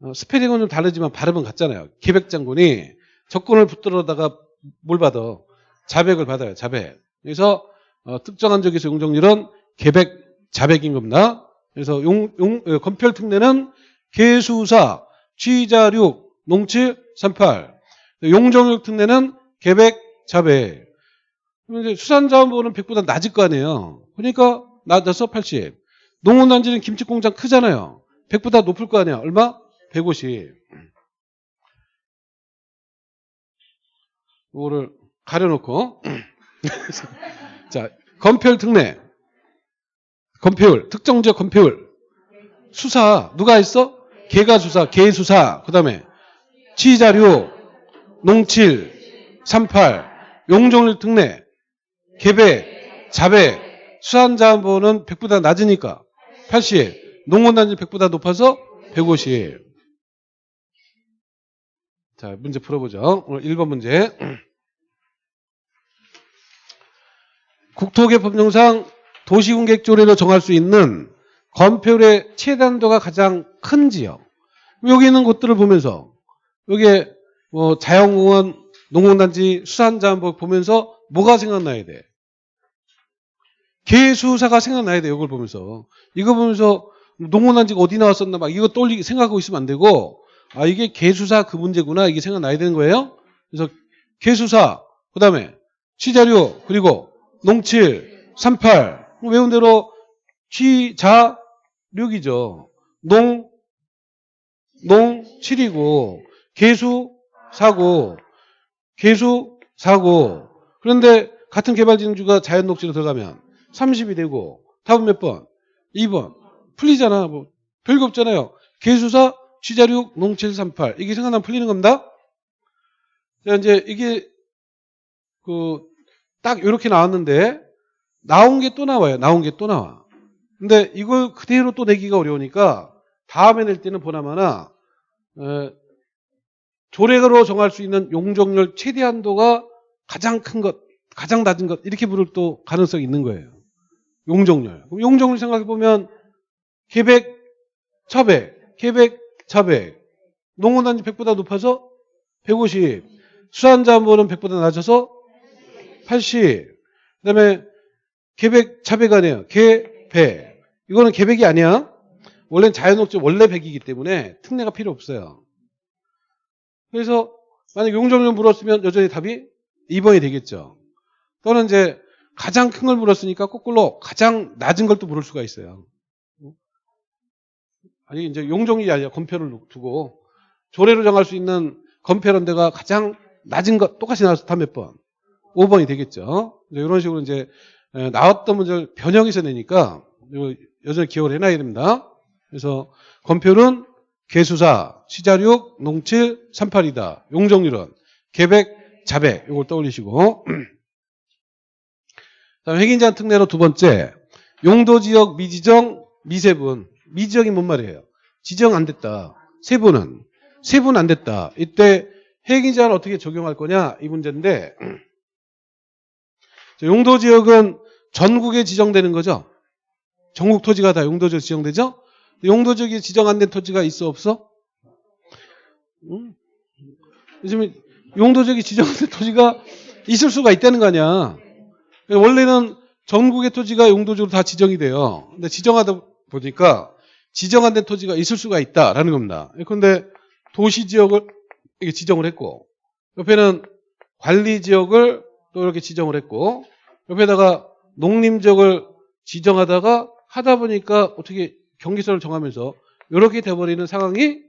어, 스페링은 좀 다르지만 발음은 같잖아요. 계백장군이 적군을 붙들어다가 뭘 받아? 자백을 받아요. 자백. 그래서 어, 특정한 적에서 용적률은 계백 자백인 겁니다. 그래서 용, 용, 어, 건별 특례는 개수사, 취자륙, 농칠, 38. 용적률 특례는 계백, 그럼 이제 수산자원부는 100보다 낮을 거 아니에요. 그러니까 낮아서 80. 농원단지는 김치공장 크잖아요. 100보다 높을 거 아니야. 얼마? 150. 이거를 가려놓고 자 건폐율 특례 건폐율 특정 지역 건폐율 수사 누가 했어? 개가 수사 개 수사 그 다음에 치자료 농칠 38 용종률 특례 개배 자배 수산자원보는 100보다 낮으니까 80 농원단지 100보다 높아서 150 자, 문제 풀어보죠. 오늘 1번 문제. 국토개 법령상 도시공객조례로 정할 수 있는 건폐율의 최단도가 가장 큰 지역. 여기 있는 곳들을 보면서 여기에 뭐 자연공원, 농공단지, 수산자원법 보면서 뭐가 생각나야 돼? 개수사가 생각나야 돼. 이걸 보면서. 이거 보면서 농공단지가 어디 나왔었나 막 이거 떠올리 생각하고 있으면 안 되고 아 이게 개수사 그 문제구나 이게 생각나야 되는 거예요. 그래서 개수사 그 다음에 취자료 그리고 농칠 38 외운 대로 취자력이죠. 농 농칠이고 개수 사고 개수 사고 그런데 같은 개발진주가 자연 녹지로 들어가면 30이 되고 답은 몇 번? 2번 풀리잖아 뭐 별거 없잖아요. 개수사 취자력 농738 이게 생각나면 풀리는 겁니다. 자, 이제 이게 그 딱 이렇게 나왔는데 나온 게 또 나와요. 나온 게 또 나와. 근데 이걸 그대로 또 내기가 어려우니까 다음에 낼 때는 보나마나 에, 조례로 정할 수 있는 용적률 최대한도가 가장 큰 것, 가장 낮은 것 이렇게 부를 또 가능성이 있는 거예요. 용적률. 용적률 생각해 보면 계백, 차백, 계백, 차백. 농원 단지 100보다 높아서 150. 수산자원보는 100보다 낮아서 80. 그 다음에 계백, 차백 아니에요. 계백. 이거는 계백이 아니야. 원래는 자연옥지 원래 100이기 때문에 특례가 필요 없어요. 그래서 만약 용적률 물었으면 여전히 답이 2번이 되겠죠. 또는 이제 가장 큰 걸 물었으니까 거꾸로 가장 낮은 걸 또 물을 수가 있어요. 아니 이제 용종이 아니라 건표를 두고 조례로 정할 수 있는 건폐론대가 가장 낮은 것 똑같이 나와서 답몇 번? 5번이 되겠죠. 이런 식으로 이제 나왔던 문제를 변형해서 내니까 여전히 기억을 해놔야 됩니다. 그래서 건표는 개수사, 시자륙, 농칠, 38이다. 용적률은 계백, 자백. 이걸 떠올리시고. 다음 핵인자한 특례로 두 번째. 용도지역 미지정, 미세분. 미지정이 뭔 말이에요? 지정 안 됐다. 세분은? 세분 안 됐다. 이때 핵인자는 어떻게 적용할 거냐? 이 문제인데. 용도지역은 전국에 지정되는 거죠. 전국 토지가 다 용도지역 지정되죠. 용도지역이 지정 안 된 토지가 있어 없어? 응? 요즘 용도지역이 지정된 토지가 있을 수가 있다는 거 아니야. 원래는 전국의 토지가 용도지역으로 다 지정이 돼요. 근데 지정하다 보니까 지정 안 된 토지가 있을 수가 있다라는 겁니다. 그런데 도시 지역을 이렇게 지정을 했고 옆에는 관리 지역을 또 이렇게 지정을 했고 옆에다가 농림 지역을 지정하다가 하다 보니까 어떻게 경계선을 정하면서 이렇게 돼버리는 상황이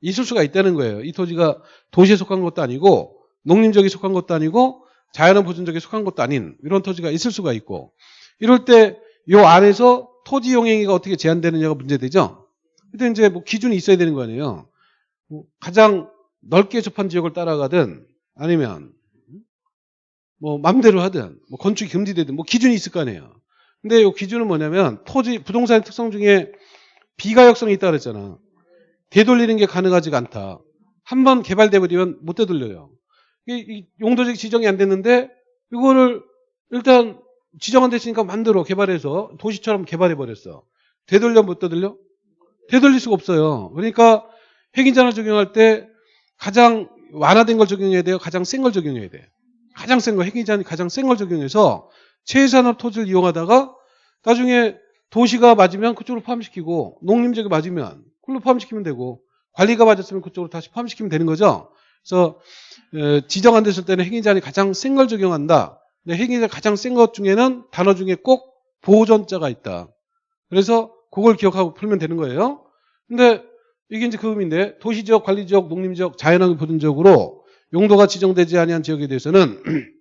있을 수가 있다는 거예요. 이 토지가 도시에 속한 것도 아니고 농림지역에 속한 것도 아니고 자연은 보존지역에 속한 것도 아닌 이런 토지가 있을 수가 있고 이럴 때 이 안에서 토지 용행위가 어떻게 제한되느냐가 문제되죠. 근데 이제 뭐 기준이 있어야 되는 거 아니에요. 뭐 가장 넓게 접한 지역을 따라가든 아니면 뭐 맘대로 하든 뭐 건축이 금지되든 뭐 기준이 있을 거 아니에요. 근데 이 기준은 뭐냐면 토지 부동산의 특성 중에 비가역성이 있다 그랬잖아. 되돌리는 게 가능하지가 않다. 한 번 개발돼 버리면 못 되돌려요. 용도적 지정이 안 됐는데 이거를 일단 지정 안 됐으니까 만들어 개발해서 도시처럼 개발해 버렸어. 되돌려 못 되돌려? 되돌릴 수가 없어요. 그러니까 핵인자를 적용할 때 가장 완화된 걸 적용해야 돼요. 가장 센 걸 적용해야 돼. 가장 센 거, 핵인자는 가장 센 걸 적용해서 최산업 토지를 이용하다가 나중에 도시가 맞으면 그쪽으로 포함시키고 농림지역이 맞으면 그걸로 포함시키면 되고 관리가 맞았으면 그쪽으로 다시 포함시키면 되는 거죠. 그래서 에, 지정 안 됐을 때는 핵인자는 가장 센 걸 적용한다. 근데 핵인자 가장 센 것 중에는 단어 중에 꼭 보존자가 있다. 그래서 그걸 기억하고 풀면 되는 거예요. 근데 이게 이제 그 의미인데 도시지역, 관리지역, 농림지역, 자연환경 보존지역으로 용도가 지정되지 아니한 지역에 대해서는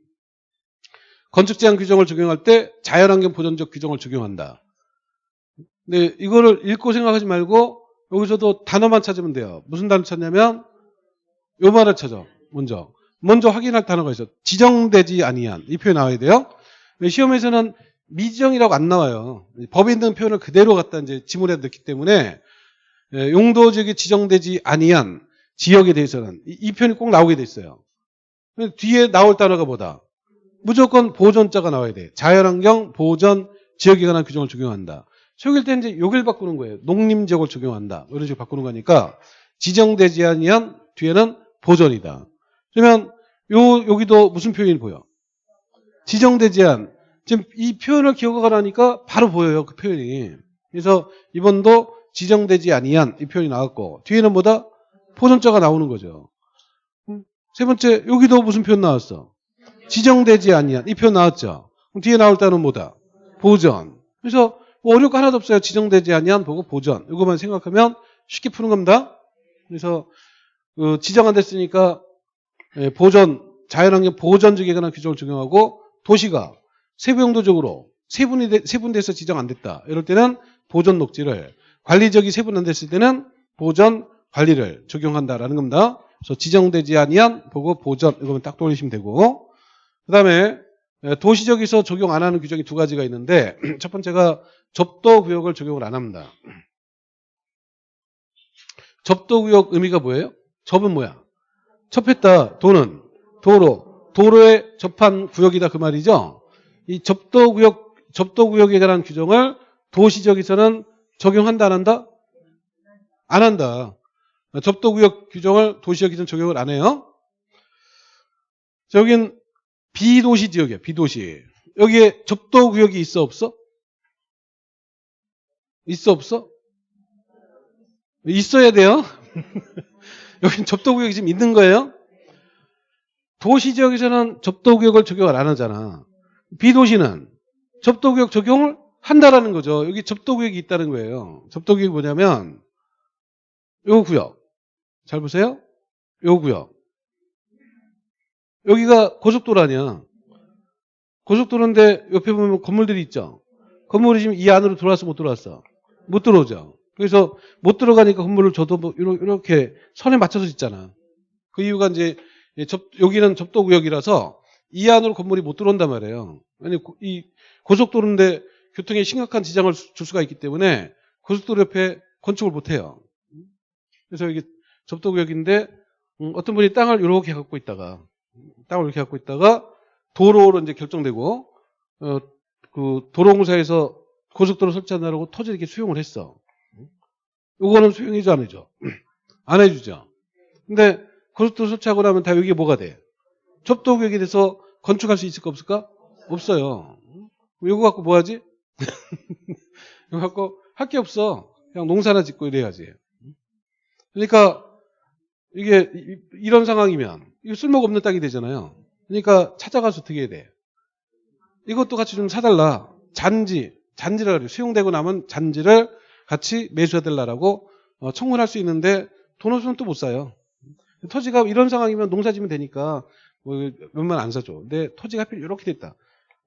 건축 제한 규정을 적용할 때 자연환경 보존적 규정을 적용한다. 근데 이거를 읽고 생각하지 말고 여기서도 단어만 찾으면 돼요. 무슨 단어 찾냐면 요 말을 찾아. 먼저. 먼저 확인할 단어가 있어. 지정되지 아니한. 이 표현 나와야 돼요. 시험에서는 미지정이라고 안 나와요. 법에 있는 표현을 그대로 갖다 이제 지문에 넣기 때문에 예, 용도 지역이 지정되지 아니한 지역에 대해서는 이, 이 표현이 꼭 나오게 돼 있어요. 뒤에 나올 단어가 뭐다? 무조건 보존자가 나와야 돼. 자연환경 보존 지역에 관한 규정을 적용한다. 초기일 때 이제 여기를 바꾸는 거예요. 농림지역을 적용한다. 이런 식으로 바꾸는 거니까 지정되지 아니한 뒤에는 보존이다. 그러면 요 여기도 무슨 표현이 보여? 지정되지 않. 지금 이 표현을 기억하라니까 바로 보여요. 그 표현이. 그래서 이번도 지정되지 아니한 이 표현이 나왔고 뒤에는 뭐다? 보존자가 나오는 거죠. 음, 세 번째 여기도 무슨 표현 나왔어? 지정되지 아니한 이 표현 나왔죠. 그럼 뒤에 나올 때는 뭐다? 보전. 그래서 뭐 어려울 거 하나도 없어요. 지정되지 아니한 보고 보전. 이것만 생각하면 쉽게 푸는 겁니다. 그래서 그 지정 안 됐으니까 예, 보전 자연환경 보전적에 관한 규정을 적용하고 도시가 세부용도적으로 세분이 돼- 세분돼서 지정 안 됐다. 이럴 때는 보전 녹지를 관리적이 세분 안 됐을 때는 보전 관리를 적용한다라는 겁니다. 그래서 지정되지 아니한 보고 보전 이거만 딱 돌리시면 되고 그 다음에 예, 도시적에서 적용 안 하는 규정이 두 가지가 있는데 첫 번째가 접도구역을 적용을 안 합니다. 접도구역 의미가 뭐예요? 접은 뭐야? 접했다. 도는 도로. 도로에 접한 구역이다 그 말이죠. 이 접도구역 접도구역에 관한 규정을 도시적에서는 적용한다 안 한다? 안 한다. 접도구역 규정을 도시적에서는 적용을 안 해요. 여긴 비도시 지역이야. 비도시. 여기에 접도 구역이 있어 없어? 있어 없어? 있어야 돼요. 여긴 접도 구역이 지금 있는 거예요. 도시 지역에서는 접도 구역을 적용을 안 하잖아. 비도시는 접도 구역 적용을 한다라는 거죠. 여기 접도 구역이 있다는 거예요. 접도 구역이 뭐냐면 요 구역. 잘 보세요. 요 구역. 여기가 고속도로 아니야. 고속도로인데 옆에 보면 건물들이 있죠. 건물이 지금 이 안으로 들어왔어 못 들어왔어? 못 들어오죠. 그래서 못 들어가니까 건물을 줘도 뭐 이렇게 선에 맞춰서 짓잖아. 그 이유가 이제 접, 여기는 접도 구역이라서 이 안으로 건물이 못 들어온단 말이에요. 아니 고- 이 고속도로인데 교통에 심각한 지장을 수- 줄 수가 있기 때문에 고속도로 옆에 건축을 못 해요. 그래서 여기 접도 구역인데 음, 어떤 분이 땅을 이렇게 갖고 있다가 땅을 이렇게 갖고 있다가 도로로 이제 결정되고 어, 그 도로공사에서 고속도로 설치한다고 토지 이렇게 수용을 했어. 요거는 수용해줘 안 해줘? 안 해주죠. 근데 고속도로 설치하고 나면 다 여기에 뭐가 돼? 접도구역에 대해서 건축할 수 있을까 없을까? 없어요. 이거 갖고 뭐 하지? 이거 갖고 할 게 없어. 그냥 농사나 짓고 이래야지. 그러니까 이게 이- 이런 상황이면 쓸모가 없는 땅이 되잖아요. 그러니까 찾아가서 어떻게 해야 돼? 이것도 같이 좀 사달라. 잔지, 잔지를 그래요. 수용되고 나면 잔지를 같이 매수해달라고 어, 청구를 할수 있는데 돈 없으면 또 못 사요. 토지가 이런 상황이면 농사 지면 되니까 뭐 몇만 안 사죠. 근데 토지가 하필 이렇게 됐다.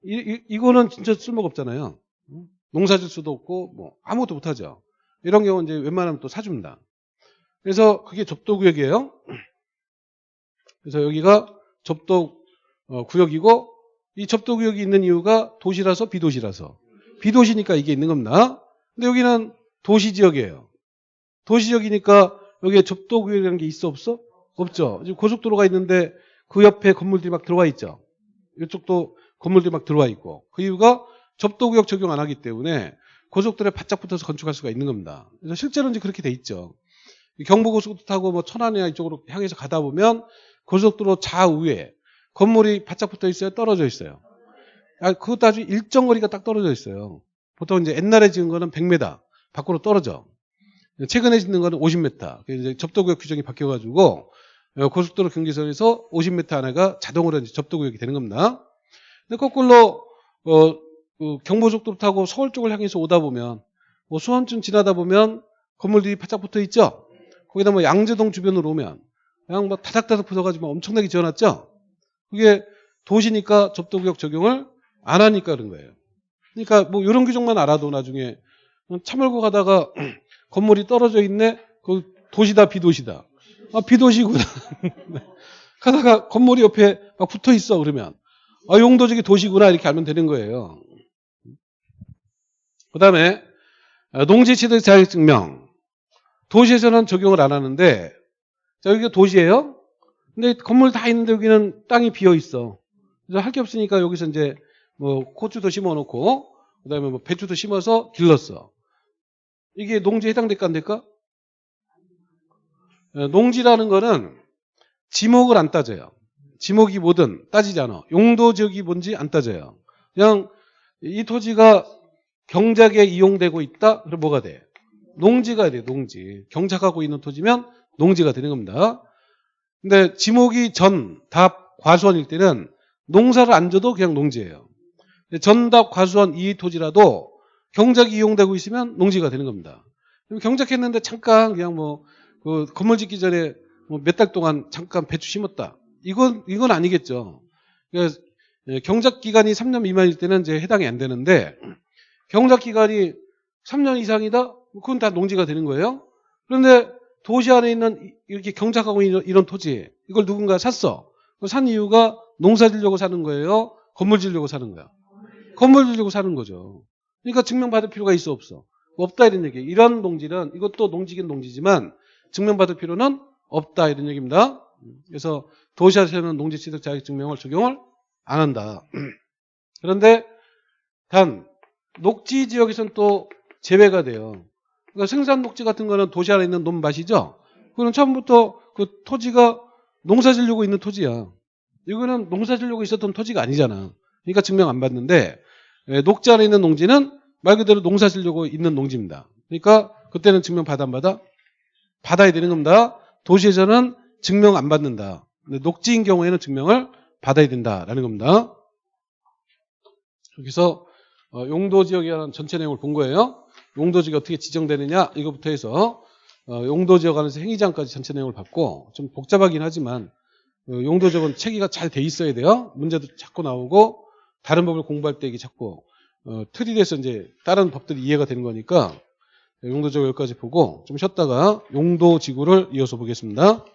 이, 이, 거는 진짜 쓸모가 없잖아요. 응? 농사 질 수도 없고 뭐 아무것도 못 하죠. 이런 경우는 이제 웬만하면 또 사줍니다. 그래서 그게 접도구역이에요. 그래서 여기가 접도 어, 구역이고 이 접도 구역이 있는 이유가 도시라서 비도시라서 비도시니까 이게 있는 겁니다. 근데 여기는 도시 지역이에요. 도시 지역이니까 여기에 접도 구역이라는 게 있어 없어? 없죠. 지금 고속도로가 있는데 그 옆에 건물들이 막 들어와 있죠. 이쪽도 건물들이 막 들어와 있고 그 이유가 접도 구역 적용 안 하기 때문에 고속도로에 바짝 붙어서 건축할 수가 있는 겁니다. 그래서 실제로는 이제 그렇게 돼 있죠. 경부고속도로 타고 뭐 천안이나 이쪽으로 향해서 가다 보면 고속도로 좌우에 건물이 바짝 붙어 있어요? 떨어져 있어요? 아, 그것도 아주 일정 거리가 딱 떨어져 있어요. 보통 이제 옛날에 지은 거는 100m 밖으로 떨어져. 최근에 짓는 거는 50m. 그래서 이제 접도구역 규정이 바뀌어가지고 어, 고속도로 경계선에서 50m 안에가 자동으로 이제 접도구역이 되는 겁니다. 근데 거꾸로 어, 그 경부고속도로 타고 서울 쪽을 향해서 오다 보면 뭐 수원쯤 지나다 보면 건물들이 바짝 붙어 있죠. 거기다 뭐 양재동 주변으로 오면 그냥 뭐 다닥다닥 붙어가지고 엄청나게 지어놨죠. 그게 도시니까 접도구역 적용을 안 하니까 그런 거예요. 그러니까 뭐 이런 규정만 알아도 나중에 차 몰고 가다가 건물이 떨어져 있네. 그 도시다 비도시다. 아 비도시구나. 가다가 건물이 옆에 막 붙어 있어 그러면 아 용도적이 도시구나 이렇게 알면 되는 거예요. 그 다음에 농지취득 자격증명 도시에서는 적용을 안 하는데 자 여기가 도시예요. 근데 건물 다 있는데 여기는 땅이 비어 있어. 그래서 할 게 없으니까 여기서 이제 뭐 고추도 심어 놓고 그다음에 뭐 배추도 심어서 길렀어. 이게 농지에 해당될까 안 될까? 어, 농지라는 거는 지목을 안 따져요. 지목이 뭐든 따지지 않아. 용도 지역이 뭔지 안 따져요. 그냥 이 토지가 경작에 이용되고 있다? 그럼 뭐가 돼? 농지가 돼, 농지. 경작하고 있는 토지면 농지가 되는 겁니다. 근데 지목이 전, 답, 과수원일 때는 농사를 안 줘도 그냥 농지예요. 전답, 과수원 이 토지라도 경작이 이용되고 있으면 농지가 되는 겁니다. 경작했는데 잠깐 그냥 뭐, 그 건물 짓기 전에 뭐 몇 달 동안 잠깐 배추 심었다. 이건, 이건 아니겠죠. 그러니까 경작 기간이 3년 미만일 때는 이제 해당이 안 되는데 경작 기간이 3년 이상이다? 그건 다 농지가 되는 거예요. 그런데 도시 안에 있는 이렇게 경작하고 있는 이런 토지 이걸 누군가 샀어. 산 이유가 농사 지려고 사는 거예요? 건물 지려고 사는 거야? 건물 지려고 사는 거죠. 그러니까 증명받을 필요가 있어 없어? 없다 이런 얘기. 이런 농지는 이것도 농지긴 농지지만 증명받을 필요는 없다 이런 얘기입니다. 그래서 도시에서는 농지 취득 자격 증명을 적용을 안 한다. 그런데 단 녹지 지역에서는 또 제외가 돼요. 그러니까 생산 녹지 같은 거는 도시 안에 있는 논밭이죠. 그건 처음부터 그 토지가 농사 지려고 있는 토지야. 이거는 농사 지려고 있었던 토지가 아니잖아. 그러니까 증명 안 받는데 예, 녹지 안에 있는 농지는 말 그대로 농사 지려고 있는 농지입니다. 그러니까 그때는 증명 받아 안 받아? 받아야 되는 겁니다. 도시에서는 증명 안 받는다. 근데 녹지인 경우에는 증명을 받아야 된다라는 겁니다. 여기서 어, 용도 관한 전체 내용을 본 거예요. 용도 지역이 어떻게 지정되느냐 이거부터 해서 어, 용도 지역 안에서 행위장까지 전체 내용을 봤고 좀 복잡하긴 하지만 어, 용도 지역은 체계가 잘 돼 있어야 돼요. 문제도 자꾸 나오고 다른 법을 공부할 때 이게 자꾸 어, 틀이 돼서 이제 다른 법들이 이해가 되는 거니까 용도적 여기까지 보고 좀 쉬었다가 용도 지구를 이어서 보겠습니다.